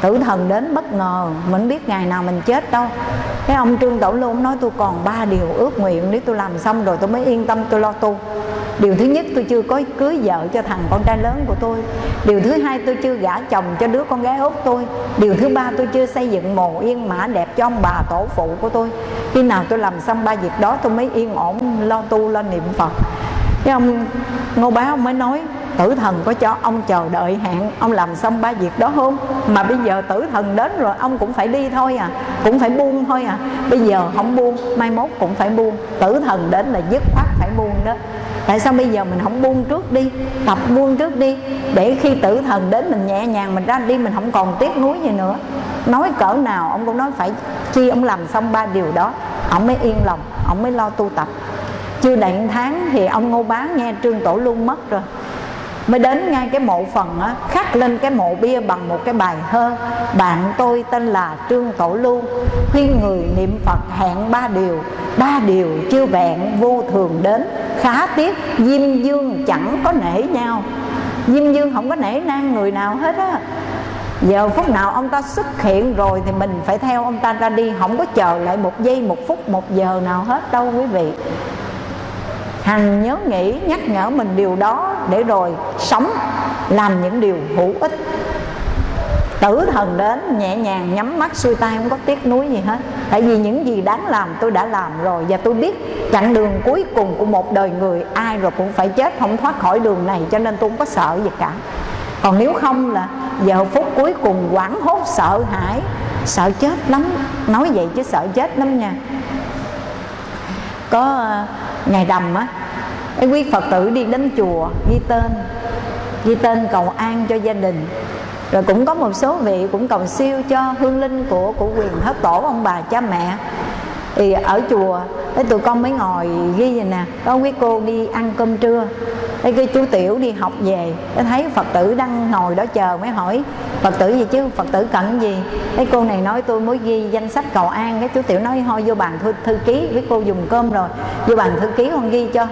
Tử thần đến bất ngờ mình biết ngày nào mình chết đâu cái ông trương tổ lưu nói tôi còn ba điều ước nguyện nếu tôi làm xong rồi tôi mới yên tâm, tôi lo tu. Điều thứ nhất, tôi chưa có cưới vợ cho thằng con trai lớn của tôi. Điều thứ hai, tôi chưa gả chồng cho đứa con gái út tôi. Điều thứ ba, tôi chưa xây dựng mồ yên mã đẹp cho ông bà tổ phụ của tôi. Khi nào tôi làm xong ba việc đó, tôi mới yên ổn, lo tu, lo niệm phật cái ông ngô bá ông mới nói, tử thần có cho ông chờ đợi hạn, ông làm xong ba việc đó không mà bây giờ tử thần đến rồi, ông cũng phải đi thôi à cũng phải buông thôi à. Bây giờ không buông, mai mốt cũng phải buông. Tử thần đến là dứt khoát phải buông đó. Tại sao bây giờ mình không buông trước đi, tập buông trước đi, để khi tử thần đến mình nhẹ nhàng, mình ra đi, mình không còn tiếc nuối gì nữa. Nói cỡ nào ông cũng nói phải chi ông làm xong ba điều đó, ông mới yên lòng, ông mới lo tu tập chưa đầy tháng thì ông ngô bá nghe trương tổ luôn mất rồi. Mới đến ngay cái mộ phần á, khắc lên cái mộ bia bằng một cái bài thơ, bạn tôi tên là trương tổ lưu khuyên người niệm phật hẹn ba điều ba điều chưa vẹn vô thường đến, khá tiếc diêm dương chẳng có nể nhau. Diêm dương không có nể nang người nào hết á. Giờ phút nào ông ta xuất hiện rồi thì mình phải theo ông ta ra đi, không có chờ lại một giây, một phút, một giờ nào hết đâu quý vị hằng nhớ nghĩ, nhắc nhở mình điều đó để rồi sống, làm những điều hữu ích. Tử thần đến, nhẹ nhàng nhắm mắt, xuôi tay, không có tiếc nuối gì hết. Tại vì những gì đáng làm, tôi đã làm rồi. Và tôi biết chặng đường cuối cùng của một đời người, ai rồi cũng phải chết, không thoát khỏi đường này, cho nên tôi không có sợ gì cả. Còn nếu không là giờ phút cuối cùng quảng hốt, sợ hãi, sợ chết lắm. Nói vậy chứ sợ chết lắm nha. Có ngày rằm á, cái quý phật tử đi đến chùa, ghi tên ghi tên cầu an cho gia đình. Rồi cũng có một số vị cũng cầu siêu cho hương linh của của quyền thất tổ, ông bà, cha mẹ. Thì ở chùa, cái tụi con mới ngồi ghi vậy nè. Có quý cô đi ăn cơm trưa. Thế cái chú Tiểu đi học về. Cái thấy Phật tử đang ngồi đó chờ Mới hỏi Phật tử gì chứ? Phật tử cần gì? Cái cô này nói tôi mới ghi danh sách cầu an. Cái chú Tiểu nói thôi vô bàn thư, thư ký. Với cô dùng cơm rồi. Vô bàn thư ký con ghi cho.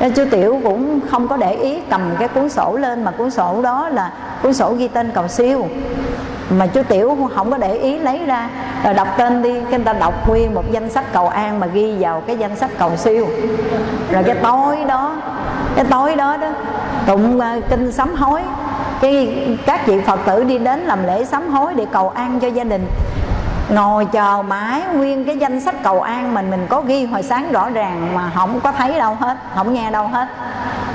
Nên chú Tiểu cũng không có để ý cầm cái cuốn sổ lên Mà cuốn sổ đó là cuốn sổ ghi tên cầu siêu mà chú tiểu không có để ý lấy ra. Rồi đọc tên đi, cái người ta đọc nguyên một danh sách cầu an mà ghi vào cái danh sách cầu siêu. Rồi cái tối đó, cái tối đó đó, tụng ờ, kinh sám hối. Cái các vị phật tử đi đến làm lễ sám hối để cầu an cho gia đình. Ngồi chờ mãi nguyên cái danh sách cầu an mình mình có ghi hồi sáng rõ ràng mà không có thấy đâu hết, không nghe đâu hết.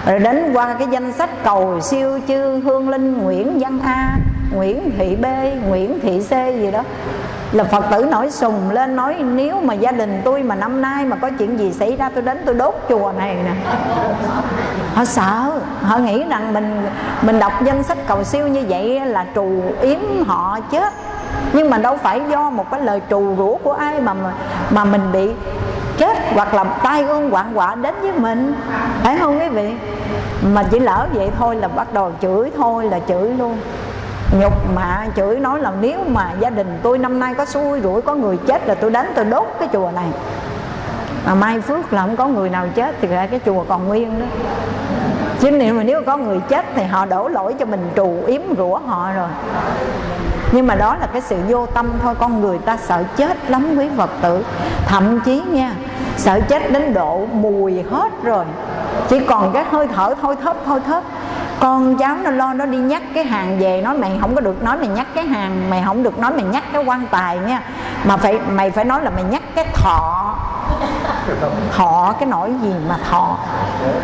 Rồi đến qua cái danh sách cầu siêu chư hương linh nguyễn văn a nguyễn thị b, nguyễn thị c gì đó. Là phật tử nổi sùng lên nói, nếu mà gia đình tôi mà năm nay mà có chuyện gì xảy ra, tôi đến tôi đốt chùa này nè. Họ sợ. Họ nghĩ rằng mình mình đọc danh sách cầu siêu như vậy là trù yếm họ chết nhưng mà đâu phải do một cái lời trù rủa của ai mà mà mình bị chết hoặc là tai ương quạng họa đến với mình. Phải không quý vị? Mà chỉ lỡ vậy thôi là bắt đầu chửi thôi là chửi luôn nhục mạ chửi nói là nếu mà gia đình tôi năm nay có xui rủi, có người chết là tôi đánh tôi đốt cái chùa này. Mà mai phước là không có người nào chết thì ra cái chùa còn nguyên đó. Chứ nếu mà nếu có người chết thì họ đổ lỗi cho mình, trù yếm rủa họ rồi. Nhưng mà đó là cái sự vô tâm thôi, con người ta sợ chết lắm quý phật tử. Thậm chí nha, sợ chết đến độ mùi hết rồi. Chỉ còn cái hơi thở, thôi thấp thôi thấp con cháu nó lo, nó đi nhắc cái hàng về, nói mày không có được, nói mày nhắc cái hàng, mày không được nói mày nhắc cái quan tài nha. Mà phải, mày phải nói là mày nhắc cái thọ. Thọ cái nỗi gì mà thọ?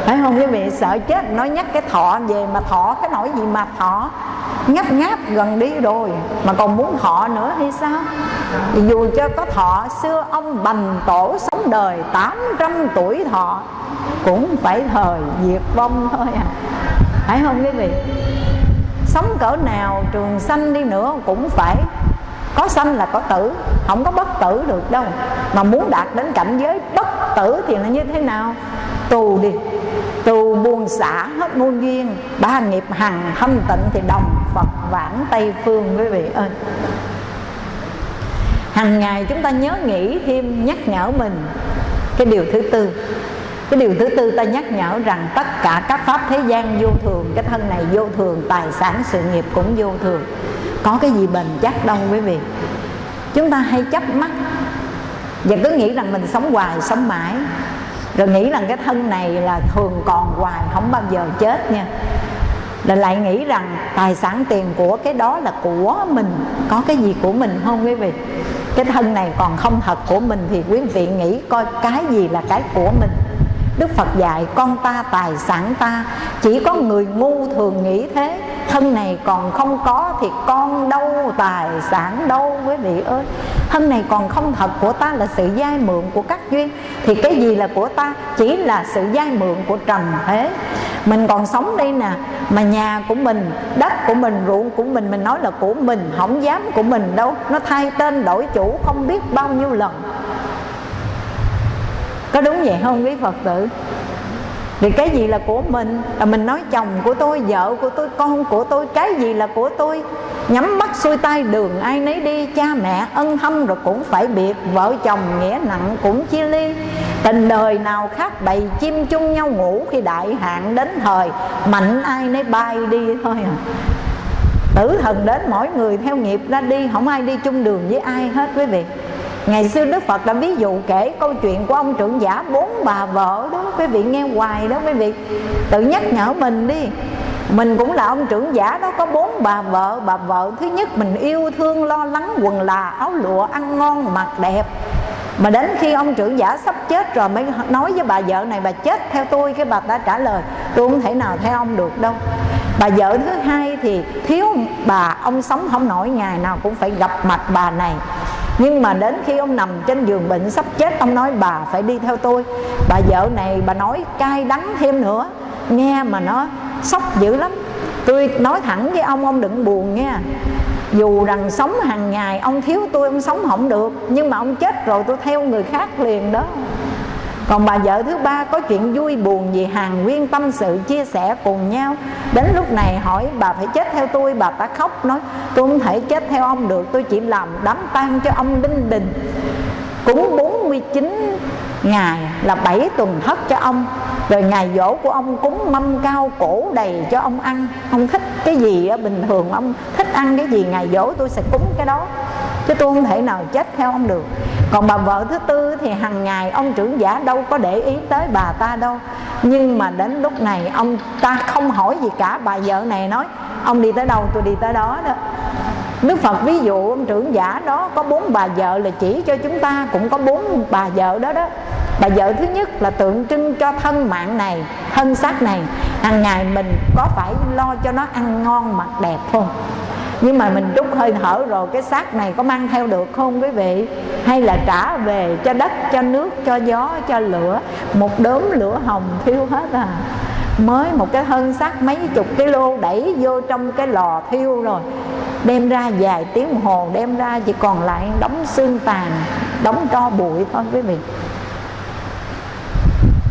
Phải không? Quý vị sợ chết, nói nhắc cái thọ về mà thọ cái nỗi gì mà thọ? Ngáp ngáp gần đi rồi, mà còn muốn thọ nữa hay sao? Thì dù cho có thọ, xưa ông bành tổ sống đời 800 tuổi thọ, cũng phải thời diệt vong thôi à phải không quý vị? Sống cỡ nào, trường sanh đi nữa cũng phải có sanh là có tử, không có bất tử được đâu. Mà muốn đạt đến cảnh giới bất tử thì là như thế nào? Tù đi. Tù buồn xả hết muôn duyên. Ba nghiệp hằng thâm tịnh thì đồng phật vãng tây phương quý vị ơi. Hàng ngày chúng ta nhớ nghĩ thêm nhắc nhở mình cái điều thứ tư cái điều thứ tư, ta nhắc nhở rằng tất cả các pháp thế gian vô thường, cái thân này vô thường, tài sản, sự nghiệp cũng vô thường. Có cái gì bền chắc đâu quý vị. Chúng ta hay chấp mắt và cứ nghĩ rằng mình sống hoài, sống mãi. Rồi nghĩ rằng cái thân này là thường còn hoài, không bao giờ chết nha. Rồi lại nghĩ rằng tài sản tiền của cái đó là của mình. Có cái gì của mình không quý vị? Cái thân này còn không thật của mình thì quý vị nghĩ coi cái gì là cái của mình. Đức Phật dạy con ta tài sản ta. Chỉ có người ngu thường nghĩ thế. Thân này còn không có thì con đâu tài sản đâu quý vị ơi. Thân này còn không thật của ta là sự giai mượn của các duyên. Thì cái gì là của ta? Chỉ là sự giai mượn của trần thế. Mình còn sống đây nè Mà nhà của mình, đất của mình, ruộng của mình Mình nói là của mình, không dám của mình đâu. Nó thay tên đổi chủ không biết bao nhiêu lần có đúng vậy không, quý phật tử? Thì cái gì là của mình? Là mình nói chồng của tôi, vợ của tôi, con của tôi, cái gì là của tôi? Nhắm mắt xuôi tay, đường ai nấy đi, cha mẹ ân thâm rồi cũng phải biệt. Vợ chồng nghĩa nặng cũng chia ly. Tình đời nào khác bầy, chim chung nhau ngủ khi đại hạn đến thời. Mạnh ai nấy bay đi thôi à. Tử thần đến mỗi người theo nghiệp ra đi, không ai đi chung đường với ai hết, quý vị. Ngày xưa Đức Phật đã ví dụ kể câu chuyện của ông trưởng giả bốn bà vợ đó. Quý vị nghe hoài đó quý vị. Tự nhắc nhở mình đi. Mình cũng là ông trưởng giả đó, Có bốn bà vợ. Bà vợ thứ nhất mình yêu thương, lo lắng, Quần là áo lụa, ăn ngon, mặc đẹp. Mà đến khi ông trưởng giả sắp chết rồi mới nói với bà vợ này, bà chết theo tôi. Cái bà ta trả lời, tôi không thể nào theo ông được đâu. Bà vợ thứ hai thì thiếu bà, ông sống không nổi, ngày nào cũng phải gặp mặt bà này nhưng mà đến khi ông nằm trên giường bệnh sắp chết, ông nói, bà phải đi theo tôi. Bà vợ này, bà nói, cay đắng thêm nữa. Nghe mà nó sốc dữ lắm. Tôi nói thẳng với ông ông đừng buồn nha. Dù rằng sống hàng ngày, ông thiếu tôi, ông sống không được. Nhưng mà ông chết rồi, tôi theo người khác liền đó còn bà vợ thứ ba có chuyện vui buồn gì hàng nguyên tâm sự chia sẻ cùng nhau. Đến lúc này hỏi, bà phải chết theo tôi? Bà ta khóc, nói, tôi không thể chết theo ông được, tôi chỉ làm đám tang cho ông đinh đình. Cúng 49 ngày là 7 tuần thất cho ông. Rồi ngày dỗ của ông cúng mâm cao cổ đầy cho ông ăn. Ông thích cái gì bình thường ông thích ăn cái gì, ngày dỗ tôi sẽ cúng cái đó chứ tôi không thể nào chết theo ông được. Còn bà vợ thứ tư thì hàng ngày ông trưởng giả đâu có để ý tới bà ta đâu. Nhưng mà đến lúc này ông ta không hỏi gì cả. Bà vợ này nói ông đi tới đâu tôi đi tới đó đó. Đức Phật ví dụ ông trưởng giả đó có bốn bà vợ là chỉ cho chúng ta cũng có bốn bà vợ đó đó. Bà vợ thứ nhất là tượng trưng cho thân mạng này, thân xác này. Hàng ngày mình có phải lo cho nó ăn ngon mặc đẹp không? Nhưng mà mình rút hơi thở rồi, cái xác này có mang theo được không quý vị? Hay là trả về cho đất, cho nước, cho gió, cho lửa? Một đốm lửa hồng thiêu hết à. Mới một cái hơn xác mấy chục cái lô đẩy vô trong cái lò thiêu rồi. Đem ra vài tiếng hồ, đem ra chỉ còn lại đóng xương tàn đóng tro bụi thôi quý vị.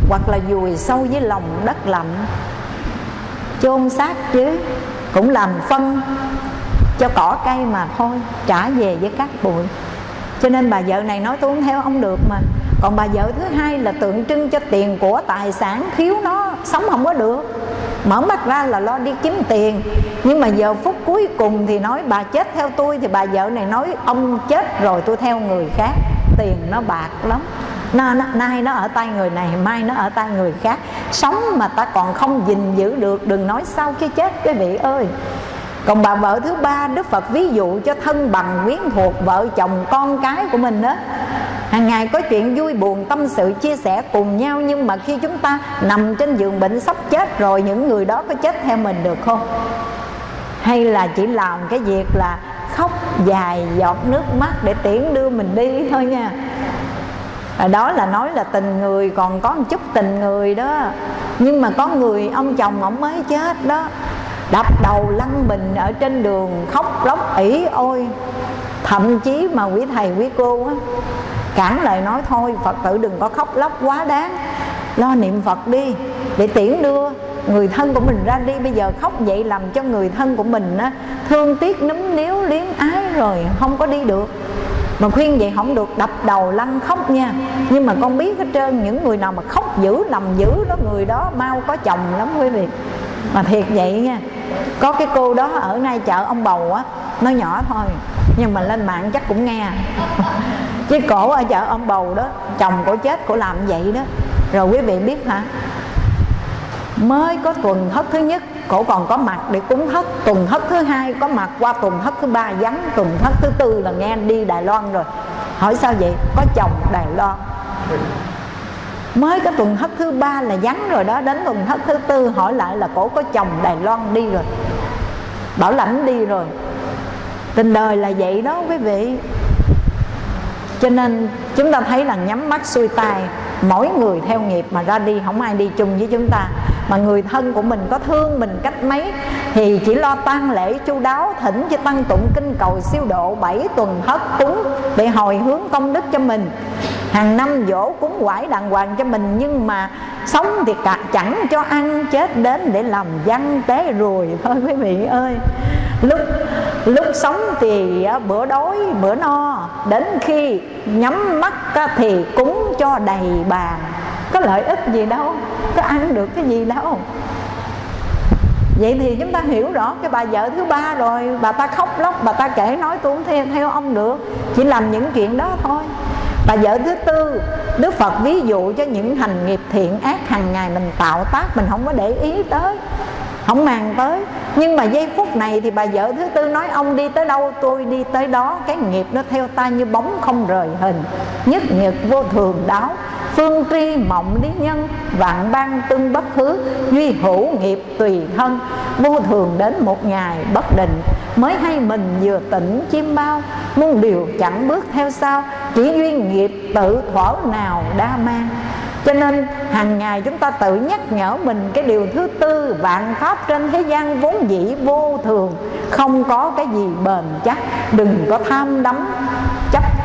Hoặc là dùi sâu dưới lòng đất lạnh. Chôn xác chứ, cũng làm phân cho cỏ cây mà thôi trả về với các bụi. Cho nên bà vợ này nói tôi không theo ông được mà. Còn bà vợ thứ hai là tượng trưng cho tiền của tài sản thiếu nó sống không có được. Mở mắt ra là lo đi kiếm tiền. Nhưng mà giờ phút cuối cùng thì nói bà chết theo tôi thì bà vợ này nói ông chết rồi tôi theo người khác. Tiền nó bạc lắm. Nó, nó, nay nó ở tay người này mai nó ở tay người khác. Sống mà ta còn không gìn giữ được đừng nói sau khi chết quý vị ơi còn bà vợ thứ ba, đức phật ví dụ cho thân bằng quyến thuộc vợ chồng con cái của mình đó. Hàng ngày có chuyện vui buồn, tâm sự, chia sẻ cùng nhau, nhưng mà khi chúng ta nằm trên giường bệnh sắp chết rồi, những người đó có chết theo mình được không? Hay là chỉ làm cái việc là khóc dài giọt nước mắt để tiễn đưa mình đi thôi nha? À, đó là nói là tình người, còn có một chút tình người đó. Nhưng mà có người ông chồng ông mới chết đó đập đầu lăn bình ở trên đường, khóc lóc ỉ ôi. Thậm chí mà quý thầy, quý cô á, cản lời nói thôi, phật tử đừng có khóc lóc quá đáng. Lo niệm phật đi, để tiễn đưa người thân của mình ra đi. Bây giờ khóc vậy làm cho người thân của mình á, thương tiếc, núm níu liếm ái rồi không có đi được. Mà khuyên vậy không được, đập đầu lăn khóc nha. Nhưng mà con biết hết trơn, những người nào mà khóc dữ nằm dữ đó, người đó mau có chồng lắm quý vị. Mà thiệt vậy nha có cái cô đó ở nay chợ ông bầu á nó nhỏ thôi, nhưng mà lên mạng chắc cũng nghe. Chứ cổ ở chợ ông bầu đó, chồng cổ chết, cổ làm vậy đó. Rồi quý vị biết hả? Mới có tuần thất thứ nhất, cổ còn có mặt để cúng thất. Tuần thất thứ hai có mặt, qua tuần thất thứ ba vắng. Tuần thất thứ tư là nghe đi đài loan rồi. Hỏi sao vậy? Có chồng đài loan mới cái tuần thất thứ ba là vắng rồi đó, đến tuần thất thứ tư hỏi lại là cổ có chồng đài loan đi rồi. Bảo lãnh đi rồi. Tình đời là vậy đó quý vị. Cho nên chúng ta thấy là nhắm mắt xuôi tay, mỗi người theo nghiệp mà ra đi, không ai đi chung với chúng ta mà người thân của mình có thương mình cách mấy thì chỉ lo tang lễ chu đáo thỉnh cho tăng tụng kinh cầu siêu độ bảy tuần thất cúng để hồi hướng công đức cho mình. Hàng năm dỗ cúng quải đàng hoàng cho mình nhưng mà sống thì cả chẳng cho ăn, chết đến để làm văn tế ruồi thôi quý vị ơi, lúc lúc sống thì à, bữa đói, bữa no, đến khi nhắm mắt thì cúng cho đầy bàn có lợi ích gì đâu. Có ăn được cái gì đâu. Vậy thì chúng ta hiểu rõ cái bà vợ thứ ba rồi. Bà ta khóc lóc bà ta kể nói tôi không theo, theo ông được. Chỉ làm những chuyện đó thôi. Bà vợ thứ tư đức phật ví dụ cho những hành nghiệp thiện ác hàng ngày mình tạo tác mình không có để ý tới không màng tới. Nhưng mà giây phút này thì bà vợ thứ tư nói, ông đi tới đâu, tôi đi tới đó. Cái nghiệp nó theo ta như bóng không rời hình, nhất nhật vô thường đáo. Phương tri mộng lý nhân, vạn ban tương bất hứa duy hữu nghiệp tùy thân. Vô thường đến một ngày bất định, mới hay mình vừa tỉnh chim bao. Muôn điều chẳng bước theo sau, chỉ duy nghiệp tự thuở nào đa mang cho nên, hàng ngày chúng ta tự nhắc nhở mình cái điều thứ tư, vạn pháp trên thế gian vốn dĩ vô thường. Không có cái gì bền chắc, đừng có tham đắm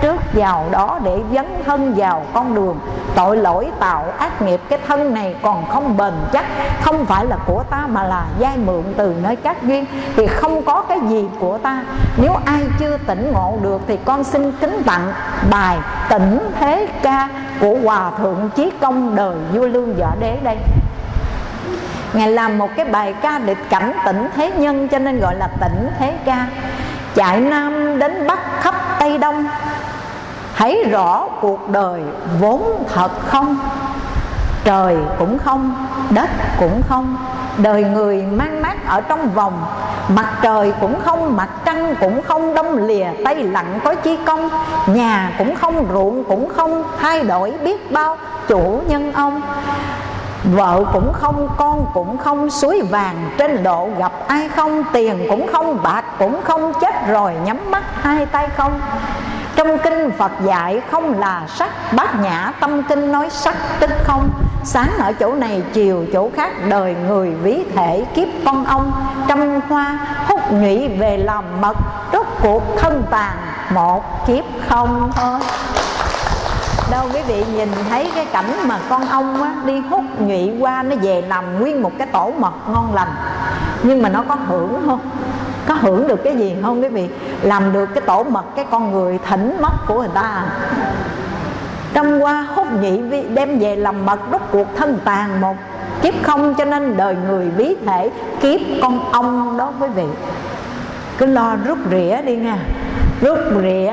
trước vào đó để dấn thân vào con đường. Tội lỗi tạo ác nghiệp, cái thân này còn không bền chắc. Không phải là của ta mà là giai mượn từ nơi các duyên. Thì không có cái gì của ta. Nếu ai chưa tỉnh ngộ được thì con xin kính tặng bài tỉnh thế ca của hòa thượng chí công đời vua lương võ đế đây. Ngài làm một cái bài ca để cảnh tỉnh thế nhân, cho nên gọi là tỉnh thế ca. Chạy Nam đến Bắc, khắp Tây Đông. Thấy rõ cuộc đời vốn thật không? Trời cũng không, đất cũng không. Đời người mang mát ở trong vòng Mặt trời cũng không, mặt trăng cũng không. Đông lìa tay lặng có chi công. Nhà cũng không, ruộng cũng không Thay đổi biết bao chủ nhân ông. Vợ cũng không, con cũng không Suối vàng trên độ gặp ai không? Tiền cũng không, bạc cũng không Chết rồi nhắm mắt hai tay không? Trong kinh Phật dạy không là sắc Bát nhã tâm kinh nói sắc tức không. Sáng ở chỗ này chiều chỗ khác Đời người ví thể kiếp con ông. Trăm hoa hút nhụy về làm mật Rốt cuộc thân tàn một kiếp không thôi. Đâu quý vị nhìn thấy cái cảnh mà con ong á, đi hút nhụy qua nó về làm nguyên một cái tổ mật ngon lành. Nhưng mà nó có hưởng không? Có hưởng được cái gì không quý vị? Làm được cái tổ mật cái con người thỉnh mất của người ta. Trong qua hút nhị đem về làm mật rút cuộc thân tàn một. Kiếp không cho nên đời người bí thể, kiếp con ong đó quý vị. Cứ lo rút rỉa đi nha rút rỉa,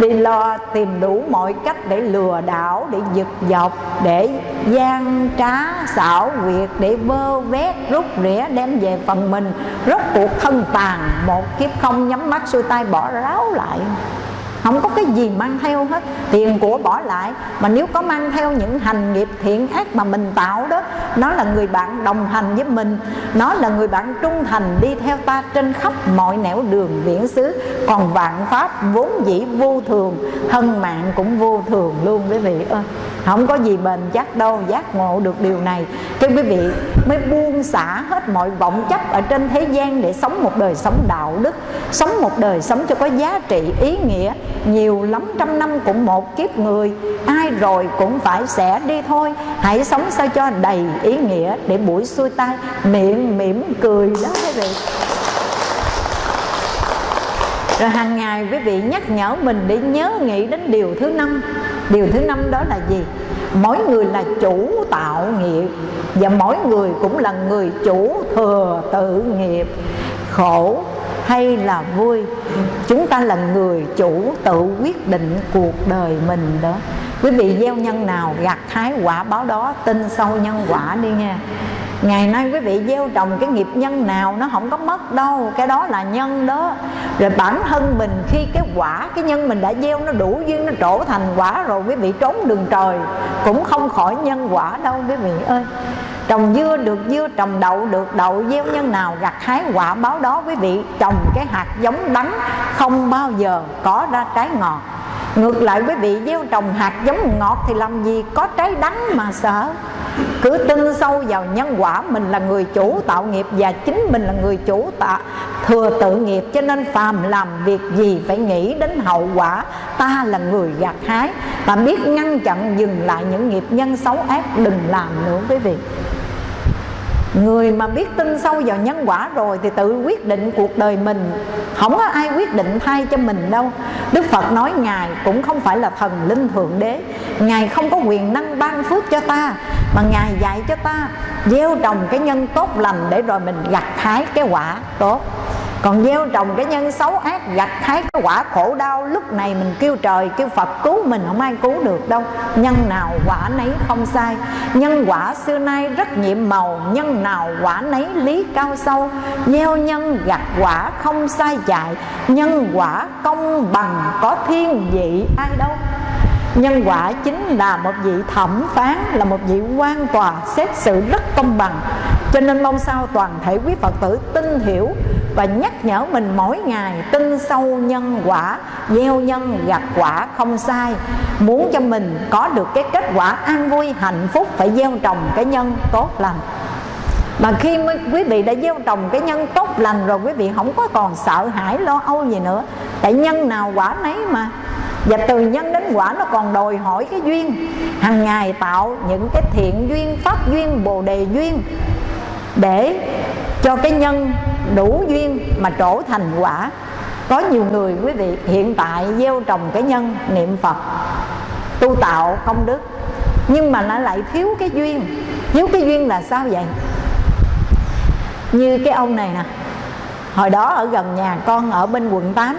đi lo tìm đủ mọi cách để lừa đảo, để giật dọc, để gian trá xảo quyệt, để vơ vét. Rút rỉa đem về phần mình. Rốt cuộc thân tàn, một kiếp không nhắm mắt, xuôi tay bỏ ráo lại không có cái gì mang theo hết. Tiền của bỏ lại, mà nếu có mang theo những hành nghiệp thiện ác mà mình tạo đó, nó là người bạn đồng hành với mình, nó là người bạn trung thành đi theo ta trên khắp mọi nẻo đường viễn xứ. Còn vạn pháp vốn dĩ vô thường, thân mạng cũng vô thường luôn quý vị ơi. Không có gì bền chắc đâu, giác ngộ được điều này. Cho quý vị mới buông xả hết mọi vọng chấp ở trên thế gian để sống một đời sống đạo đức, sống một đời sống cho có giá trị, ý nghĩa nhiều lắm trăm năm cũng một kiếp người, ai rồi cũng phải sẽ đi thôi. Hãy sống sao cho đầy ý nghĩa để buổi xuôi tay miệng mỉm cười đó quý vị. Rồi hàng ngày quý vị nhắc nhở mình để nhớ nghĩ đến điều thứ năm. Điều thứ năm đó là gì? Mỗi người là chủ tạo nghiệp Và mỗi người cũng là người chủ thừa tự nghiệp. Khổ hay là vui. Chúng ta là người chủ tự quyết định cuộc đời mình đó. Quý vị gieo nhân nào, gặt hái quả báo đó, Tin sâu nhân quả đi nha. Ngày nay quý vị gieo trồng cái nghiệp nhân nào, Nó không có mất đâu. Cái đó là nhân đó. Rồi bản thân mình, khi cái quả, Cái nhân mình đã gieo nó đủ duyên, Nó trổ thành quả rồi, Quý vị trốn đường trời, Cũng không khỏi nhân quả đâu, quý vị ơi. Trồng dưa được dưa, trồng đậu được đậu Gieo nhân nào gặt hái quả báo đó Quý vị. Trồng cái hạt giống đắng Không bao giờ có ra trái ngọt. Ngược lại quý vị gieo trồng hạt giống ngọt Thì làm gì có trái đắng mà sợ? Cứ tin sâu vào nhân quả mình là người chủ tạo nghiệp và chính mình là người chủ tạo thừa tự nghiệp. Cho nên phàm làm việc gì phải nghĩ đến hậu quả. Ta là người gặt hái. Và biết ngăn chặn dừng lại những nghiệp nhân xấu ác đừng làm nữa quý vị. Người mà biết tin sâu vào nhân quả rồi Thì tự quyết định cuộc đời mình. Không có ai quyết định thay cho mình đâu. Đức Phật nói Ngài cũng không phải là thần linh thượng đế. Ngài không có quyền năng ban phước cho ta, Mà Ngài dạy cho ta, Gieo trồng cái nhân tốt lành Để rồi mình gặt hái cái quả tốt còn gieo trồng cái nhân xấu ác, gặt hái cái quả khổ đau, lúc này mình kêu trời, kêu phật cứu mình, không ai cứu được đâu. Nhân nào quả nấy không sai. Nhân quả xưa nay rất nhiệm màu, nhân nào quả nấy lý cao sâu. Gieo nhân, gặt quả không sai chạy, nhân quả công bằng có thiên vị ai đâu nhân quả chính là một vị thẩm phán, là một vị quan tòa xét xử rất công bằng. Cho nên mong sao toàn thể quý phật tử tin hiểu và nhắc nhở mình mỗi ngày tin sâu nhân quả, gieo nhân gặt quả không sai. Muốn cho mình có được cái kết quả an vui, hạnh phúc, phải gieo trồng cái nhân tốt lành. Mà khi quý vị đã gieo trồng cái nhân tốt lành rồi, quý vị không có còn sợ hãi, lo âu gì nữa. Tại nhân nào quả nấy mà và từ nhân đến quả nó còn đòi hỏi cái duyên. Hàng ngày tạo những cái thiện duyên, pháp duyên, bồ đề duyên để cho cái nhân đủ duyên mà trổ thành quả. Có nhiều người, quý vị, hiện tại gieo trồng cái nhân niệm phật, tu tạo công đức, nhưng mà nó lại thiếu cái duyên. Thiếu cái duyên là sao vậy? Như cái ông này nè, hồi đó ở gần nhà con ở bên quận 8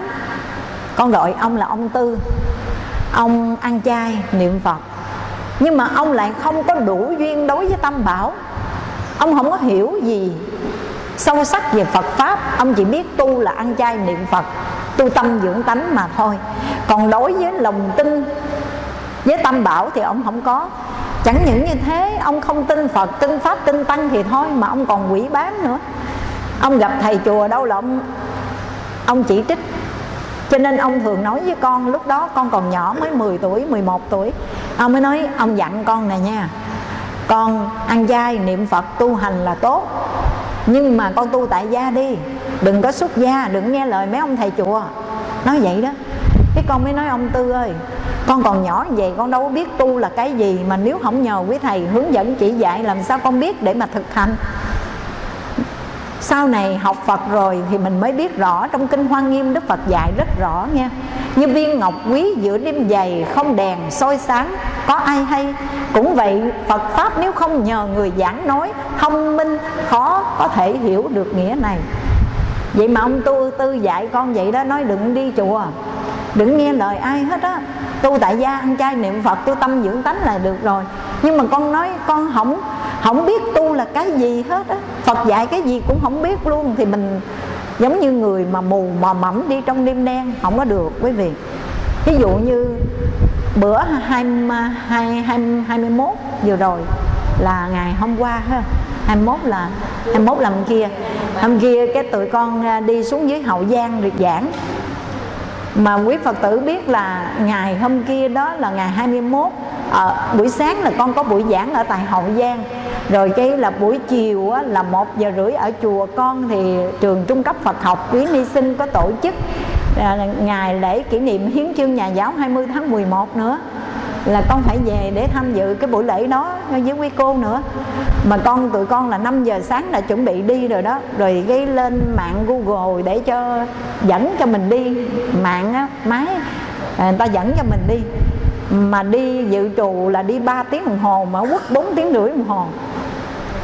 con gọi ông là ông tư. Ông ăn chay, niệm phật. Nhưng mà ông lại không có đủ duyên đối với tâm bảo. Ông không có hiểu gì sâu sắc về phật pháp. Ông chỉ biết tu là ăn chay, niệm phật, tu tâm dưỡng tánh mà thôi. Còn đối với lòng tin với tâm bảo thì ông không có. Chẳng những như thế, ông không tin phật, tin pháp, tin tăng thì thôi, mà ông còn quỷ bán nữa. Ông gặp thầy chùa đâu là ông ông chỉ trích cho nên ông thường nói với con, lúc đó con còn nhỏ mới 10 tuổi 11 tuổi. Ông mới nói, ông dặn con này nha, con ăn chay niệm phật, tu hành là tốt. Nhưng mà con tu tại gia đi, đừng có xuất gia, đừng nghe lời mấy ông thầy chùa. Nói vậy đó. Cái con mới nói, ông tư ơi, con còn nhỏ vậy, con đâu có biết tu là cái gì mà nếu không nhờ quý thầy hướng dẫn chỉ dạy, làm sao con biết để mà thực hành? Sau này học Phật rồi thì mình mới biết rõ trong kinh Hoa Nghiêm Đức Phật dạy rất rõ nha. Như viên ngọc quý giữa đêm dày, không đèn soi sáng, có ai hay? Cũng vậy, Phật pháp nếu không nhờ người giảng nói, thông minh, khó có thể hiểu được nghĩa này. Vậy mà ông tu tư dạy con vậy đó, nói đừng đi chùa. Đừng nghe lời ai hết á. Tu tại gia, ăn chay niệm phật, tu tâm dưỡng tánh là được rồi. Nhưng mà con nói con không không biết tu là cái gì hết á. Phật dạy cái gì cũng không biết luôn. Thì mình giống như người mà mù, mò mẫm đi trong đêm đen, không có được quý vị. Ví dụ như bữa hai hai hai hai mươi mốt vừa rồi là ngày hôm qua ha. 21 là 21 là hôm kia. Hôm kia cái tụi con à, đi xuống dưới hậu giang được giảng. Mà quý Phật tử biết là ngày hôm kia đó là ngày 21 ở ờ, buổi sáng là con có buổi giảng ở tại Hậu Giang rồi cái là buổi chiều á, là một giờ rưỡi ở chùa con thì trường trung cấp Phật học quý ni sinh có tổ chức à, ngày lễ kỷ niệm hiến chương nhà giáo 20 tháng 11 nữa. Là con phải về để tham dự cái buổi lễ đó với quý cô nữa. Mà con tụi con là 5 giờ sáng là chuẩn bị đi rồi đó. Rồi cái lên mạng google để cho dẫn cho mình đi. Mạng á máy à, người ta dẫn cho mình đi mà đi dự trù là đi 3 tiếng đồng hồ mà quất 4 tiếng rưỡi đồng hồ.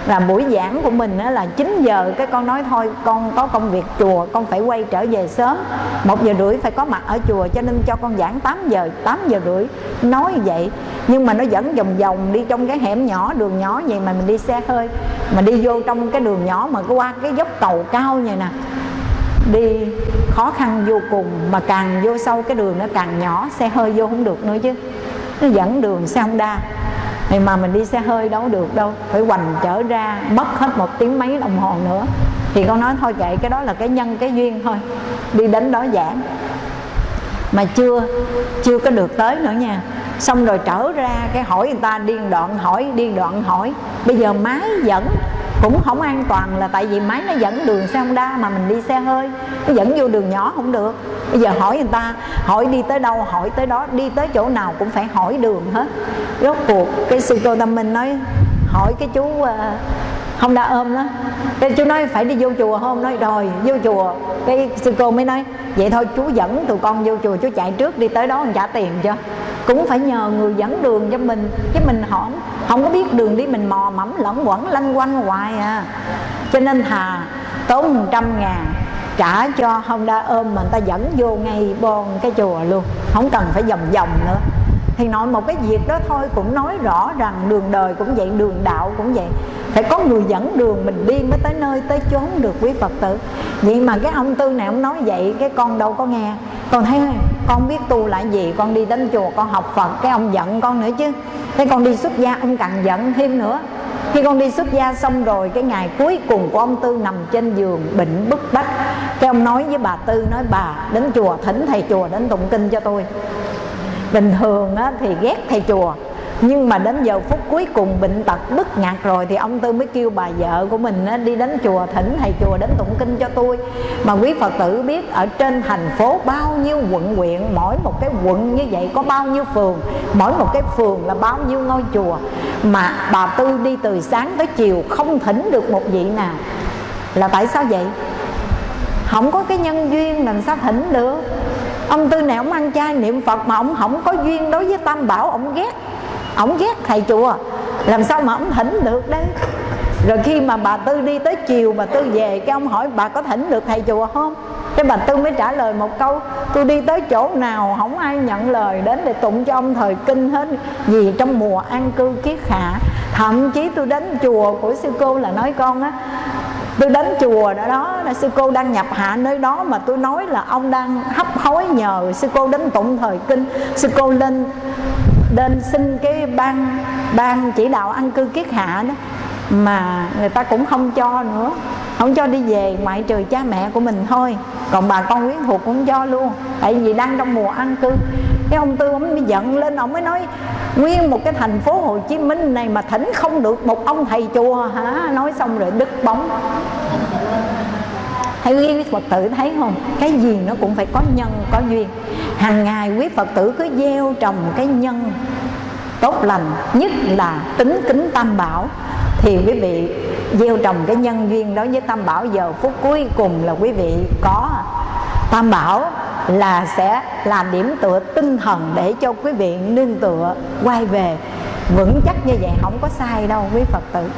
Là buổi giảng của mình là 9 giờ, cái con nói thôi, con có công việc chùa, con phải quay trở về sớm. Một giờ rưỡi phải có mặt ở chùa cho nên cho con giảng 8 giờ 8 giờ rưỡi. Nói vậy, nhưng mà nó dẫn vòng vòng đi trong cái hẻm nhỏ, đường nhỏ vậy mà mình đi xe hơi. Mà đi vô trong cái đường nhỏ mà qua cái dốc cầu cao vậy nè đi, khó khăn vô cùng, mà càng vô sâu cái đường nó càng nhỏ, xe hơi vô không được nữa chứ. Nó dẫn đường xe Honda. Thì mà mình đi xe hơi đâu được đâu, phải hoành trở ra, mất hết một tiếng mấy đồng hồ nữa. Thì con nói thôi kệ, cái đó là cái nhân, cái duyên thôi, đi đến đó giảng. Mà chưa chưa có được tới nữa nha. Xong rồi trở ra, cái hỏi người ta điên đoạn, hỏi, điên đoạn hỏi. Bây giờ máy dẫn cũng không an toàn là tại vì máy nó dẫn đường xe Honda mà mình đi xe hơi. Nó dẫn vô đường nhỏ không được. Bây giờ hỏi người ta, hỏi đi tới đâu, hỏi tới đó, đi tới chỗ nào cũng phải hỏi đường hết. Rốt cuộc, cái sư cô tâm minh nói, hỏi cái chú ờ, không đã ôm đó cái chú nói phải đi vô chùa không nói, rồi, vô chùa. Cái sư cô mới nói, vậy thôi, chú dẫn tụi con vô chùa, chú chạy trước đi tới đó trả tiền cho. Cũng phải nhờ người dẫn đường cho mình, chứ mình không không có biết đường đi, mình mò mẫm lẫn quẩn, lanh quanh hoài à. Cho nên thà tốn một trăm ngàn trả cho Honda ôm mà người ta dẫn vô ngay bon cái chùa luôn. Không cần phải vòng vòng nữa thì nói một cái việc đó thôi, cũng nói rõ rằng đường đời cũng vậy, đường đạo cũng vậy. Phải có người dẫn đường mình đi mới tới nơi, tới chốn được quý phật tử. Vậy mà cái ông tư này ông nói vậy, cái con đâu có nghe. Con thấy con biết tu lại gì, con đi đến chùa, con học phật, cái ông giận con nữa chứ. Thế con đi xuất gia, ông càng giận thêm nữa. Khi con đi xuất gia xong rồi, cái ngày cuối cùng của ông tư nằm trên giường, bệnh bức bách. Cái ông nói với bà tư, nói, bà, đến chùa, thỉnh thầy chùa đến tụng kinh cho tôi bình thường á, thì ghét thầy chùa. Nhưng mà đến giờ phút cuối cùng bệnh tật bức ngặt rồi thì ông tư mới kêu bà vợ của mình á, đi đến chùa thỉnh thầy chùa đến tụng kinh cho tôi. Mà quý phật tử biết ở trên thành phố bao nhiêu quận huyện mỗi một cái quận như vậy có bao nhiêu phường mỗi một cái phường là bao nhiêu ngôi chùa. Mà bà tư đi từ sáng tới chiều không thỉnh được một vị nào. Là tại sao vậy? Không có cái nhân duyên làm sao thỉnh được ông tư này, ông ăn chay niệm phật mà ông không có duyên đối với tam bảo, ông ghét. Ông ghét thầy chùa. Làm sao mà ông thỉnh được đấy rồi khi mà bà tư đi tới chiều, bà tư về, cái ông hỏi, bà có thỉnh được thầy chùa không? Cái bà tư mới trả lời một câu, tôi đi tới chỗ nào không ai nhận lời đến để tụng cho ông thời kinh hết vì trong mùa an cư kiết hạ. Thậm chí tôi đến chùa của sư cô là nói, con á tôi đến chùa đó đó, là sư cô đang nhập hạ nơi đó mà tôi nói là ông đang hấp hối nhờ sư cô đến tụng thời kinh. Sư cô lên lên xin cái ban ban chỉ đạo ăn cư kiết hạ đó mà người ta cũng không cho nữa. Không cho đi về, ngoại trừ cha mẹ của mình thôi. Còn bà con quyến thuộc cũng cho luôn. Tại vì đang trong mùa ăn cư. Cái ông tư ông mới giận lên, ông mới nói, nguyên một cái thành phố hồ chí minh này mà thỉnh không được một ông thầy chùa hả? Nói xong rồi đứt bóng. Hay quý phật tử thấy không? Cái gì nó cũng phải có nhân, có duyên. Hàng ngày quý phật tử cứ gieo trồng cái nhân tốt lành, nhất là tính kính tam bảo thì quý vị gieo trồng cái nhân duyên đó với tam bảo giờ phút cuối cùng là quý vị có. Tam bảo là sẽ là điểm tựa tinh thần để cho quý vị nương tựa, quay về. Vững chắc như vậy không có sai đâu, quý phật tử.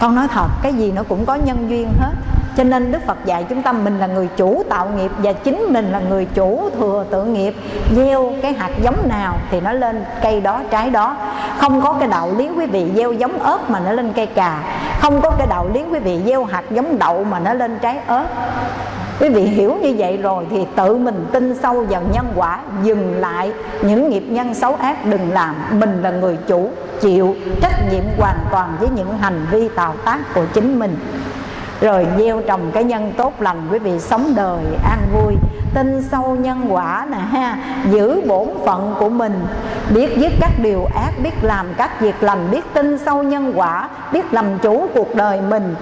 Con nói thật, cái gì nó cũng có nhân duyên hết cho nên đức phật dạy chúng ta mình là người chủ tạo nghiệp và chính mình là người chủ thừa tự nghiệp. Gieo cái hạt giống nào thì nó lên cây đó, trái đó. Không có cái đạo lý quý vị gieo giống ớt mà nó lên cây cà. Không có cái đạo lý quý vị gieo hạt giống đậu mà nó lên trái ớt. Quý vị hiểu như vậy rồi thì tự mình tin sâu vào nhân quả, dừng lại những nghiệp nhân xấu ác, đừng làm. Mình là người chủ, chịu trách nhiệm hoàn toàn với những hành vi tạo tác của chính mình rồi gieo trồng cái nhân tốt lành, quý vị sống đời an vui. Tin sâu nhân quả nè ha, giữ bổn phận của mình. Biết dứt các điều ác, biết làm các việc lành, biết tin sâu nhân quả, biết làm chủ cuộc đời mình.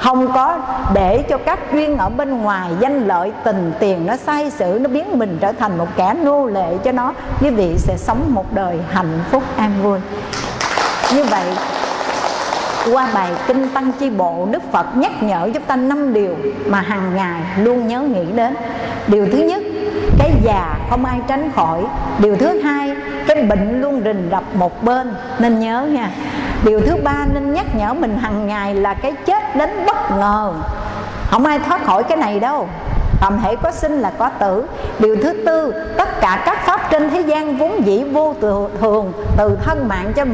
Không có để cho các duyên ở bên ngoài danh lợi tình tiền nó sai sử, nó biến mình trở thành một kẻ nô lệ cho nó, quý vị sẽ sống một đời hạnh phúc an vui. Như vậy qua bài kinh tăng chi bộ, đức phật nhắc nhở chúng ta năm điều mà hàng ngày luôn nhớ nghĩ đến. Điều thứ nhất, cái già không ai tránh khỏi. Điều thứ hai, cái bệnh luôn rình rập một bên, nên nhớ nha. Điều thứ ba, nên nhắc nhở mình hàng ngày là cái chết đến bất ngờ. Không ai thoát khỏi cái này đâu. Tầm hệ có sinh là có tử. Điều thứ tư, Tất cả các pháp trên thế gian vốn dĩ vô thường, Từ thân mạng cho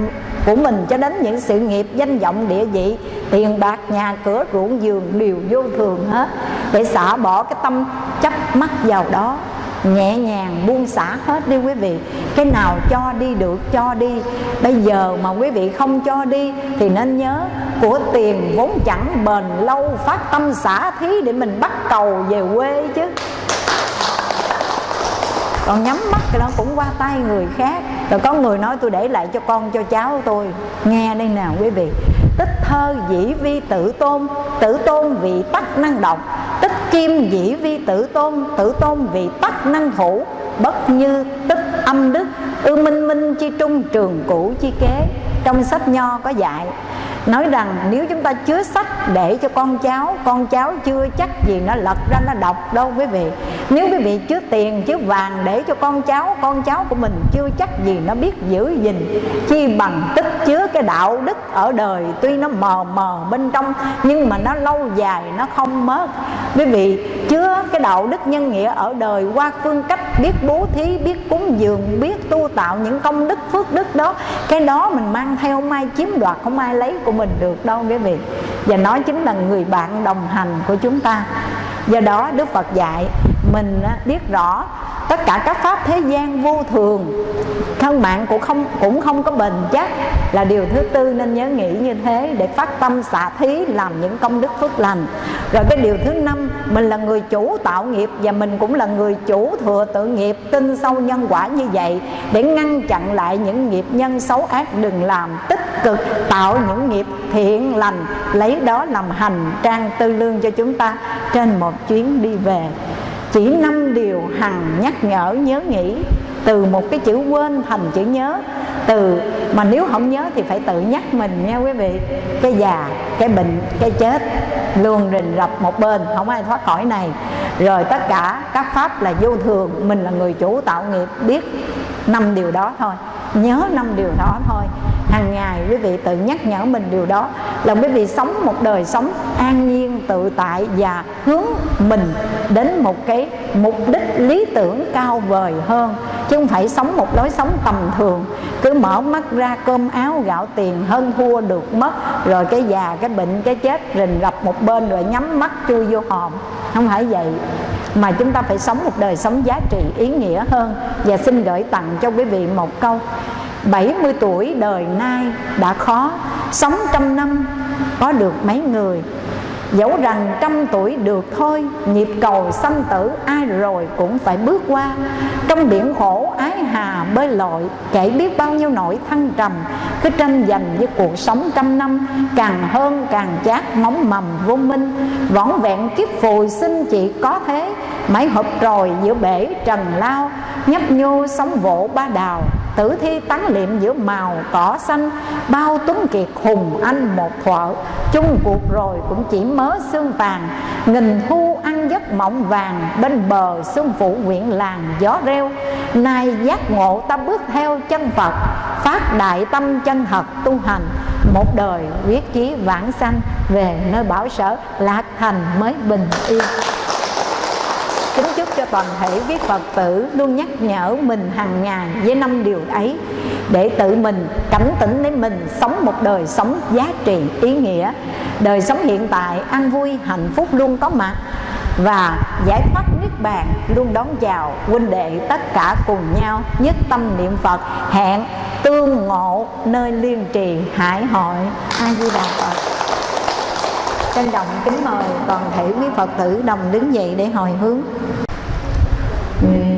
của mình cho đến những sự nghiệp danh vọng địa vị, Tiền bạc, nhà cửa, ruộng giường đều vô thường hết, Để xả bỏ cái tâm chấp mắc vào đó nhẹ nhàng, buông xả hết đi quý vị. Cái nào cho đi được, cho đi. Bây giờ mà quý vị không cho đi, thì nên nhớ, của tiền vốn chẳng bền lâu, phát tâm xả thí để mình bắt cầu về quê chứ. Còn nhắm mắt thì nó cũng qua tay người khác rồi có người nói tôi để lại cho con, cho cháu tôi. Nghe đây nào quý vị. Tích thơ dĩ vi tự tôn. Tự tôn vì tắc năng động. Tích kim dĩ vi tự tôn. Tự tôn vì tắc năng thủ bất như tích âm đức. Ư minh minh chi trung trường cũ chi kế. Trong sách nho có dạy nói rằng nếu chúng ta chứa sách để cho con cháu con cháu chưa chắc gì nó lật ra, nó đọc đâu quý vị. Nếu quý vị chứa tiền, chứa vàng để cho con cháu con cháu của mình chưa chắc gì nó biết giữ gìn, chi bằng tích chứa cái đạo đức ở đời. Tuy nó mờ mờ bên trong, nhưng mà nó lâu dài, nó không mất. Quý vị chứa cái đạo đức nhân nghĩa ở đời qua phương cách biết bố thí, biết cúng dường, biết tu tạo những công đức, phước đức đó. Cái đó mình mang theo không ai chiếm đoạt, không ai lấy của mình được đâu quý vị và nó chính là người bạn đồng hành của chúng ta. Do đó đức phật dạy mình biết rõ tất cả các pháp thế gian vô thường. Thân mạng cũng không cũng không có bền chắc là điều thứ tư nên nhớ nghĩ như thế để phát tâm xả thí làm những công đức phước lành. Rồi cái điều thứ năm, mình là người chủ tạo nghiệp và mình cũng là người chủ thừa tự nghiệp, tin sâu nhân quả như vậy để ngăn chặn lại những nghiệp nhân xấu ác. Đừng làm tích cực, tạo những nghiệp thiện lành, lấy đó làm hành trang tư lương cho chúng ta. Trên một chuyến đi về chỉ năm điều hằng nhắc nhở, nhớ nghĩ. Từ một cái chữ quên thành chữ nhớ. Từ, mà nếu không nhớ thì phải tự nhắc mình nha quý vị. Cái già, cái bệnh, cái chết luôn rình rập một bên. Không ai thoát khỏi này. Rồi tất cả các pháp là vô thường. Mình là người chủ tạo nghiệp biết năm điều đó thôi. Nhớ năm điều đó thôi. Hàng ngày quý vị tự nhắc nhở mình điều đó. Là quý vị sống một đời sống an nhiên tự tại và hướng mình đến một cái mục đích lý tưởng cao vời hơn. Chứ không phải sống một lối sống tầm thường, cứ mở mắt ra cơm áo gạo tiền hơn thua được mất, rồi cái già, cái bệnh, cái chết rình rập một bên rồi nhắm mắt chui vô hòm. Không phải vậy, mà chúng ta phải sống một đời sống giá trị, ý nghĩa hơn. Và xin gửi tặng cho quý vị một câu 70 tuổi đời nay đã khó, Sống trăm năm có được mấy người? Dẫu rằng trăm tuổi được thôi, Nhịp cầu sanh tử ai rồi cũng phải bước qua. Trong biển khổ ái hà bơi lội Kể biết bao nhiêu nỗi thăng trầm, Cứ tranh giành với cuộc sống trăm năm, Càng hơn càng chát móng mầm vô minh. Võn vẹn kiếp phù sinh chỉ có thế Mãi hợp rồi giữa bể trần lao, Nhấp nhô sóng vỗ ba đào. Tử thi tán liệm giữa màu cỏ xanh, Bao tuấn kiệt hùng anh một thuở. Chung cuộc rồi cũng chỉ mớ xương vàng, Nghìn thu ăn giấc mộng vàng. Bên bờ xuân phủ nguyện làng gió reo, Nay giác ngộ ta bước theo chân Phật. Phát đại tâm chân thật tu hành, Một đời quyết chí vãng sanh. Về nơi bảo sở, lạc thành mới bình yên cho toàn thể quý Phật tử luôn nhắc nhở mình hàng ngày với năm điều ấy, để tự mình cảnh tỉnh để mình sống một đời sống giá trị ý nghĩa, đời sống hiện tại an vui, hạnh phúc luôn có mặt và giải thoát niết bàn luôn đón chào huynh đệ tất cả cùng nhau nhất tâm niệm Phật, hẹn tương ngộ nơi liên trì hải hội a di đà Phật trân trọng kính mời toàn thể quý Phật tử đồng đứng dậy để hồi hướng nguyện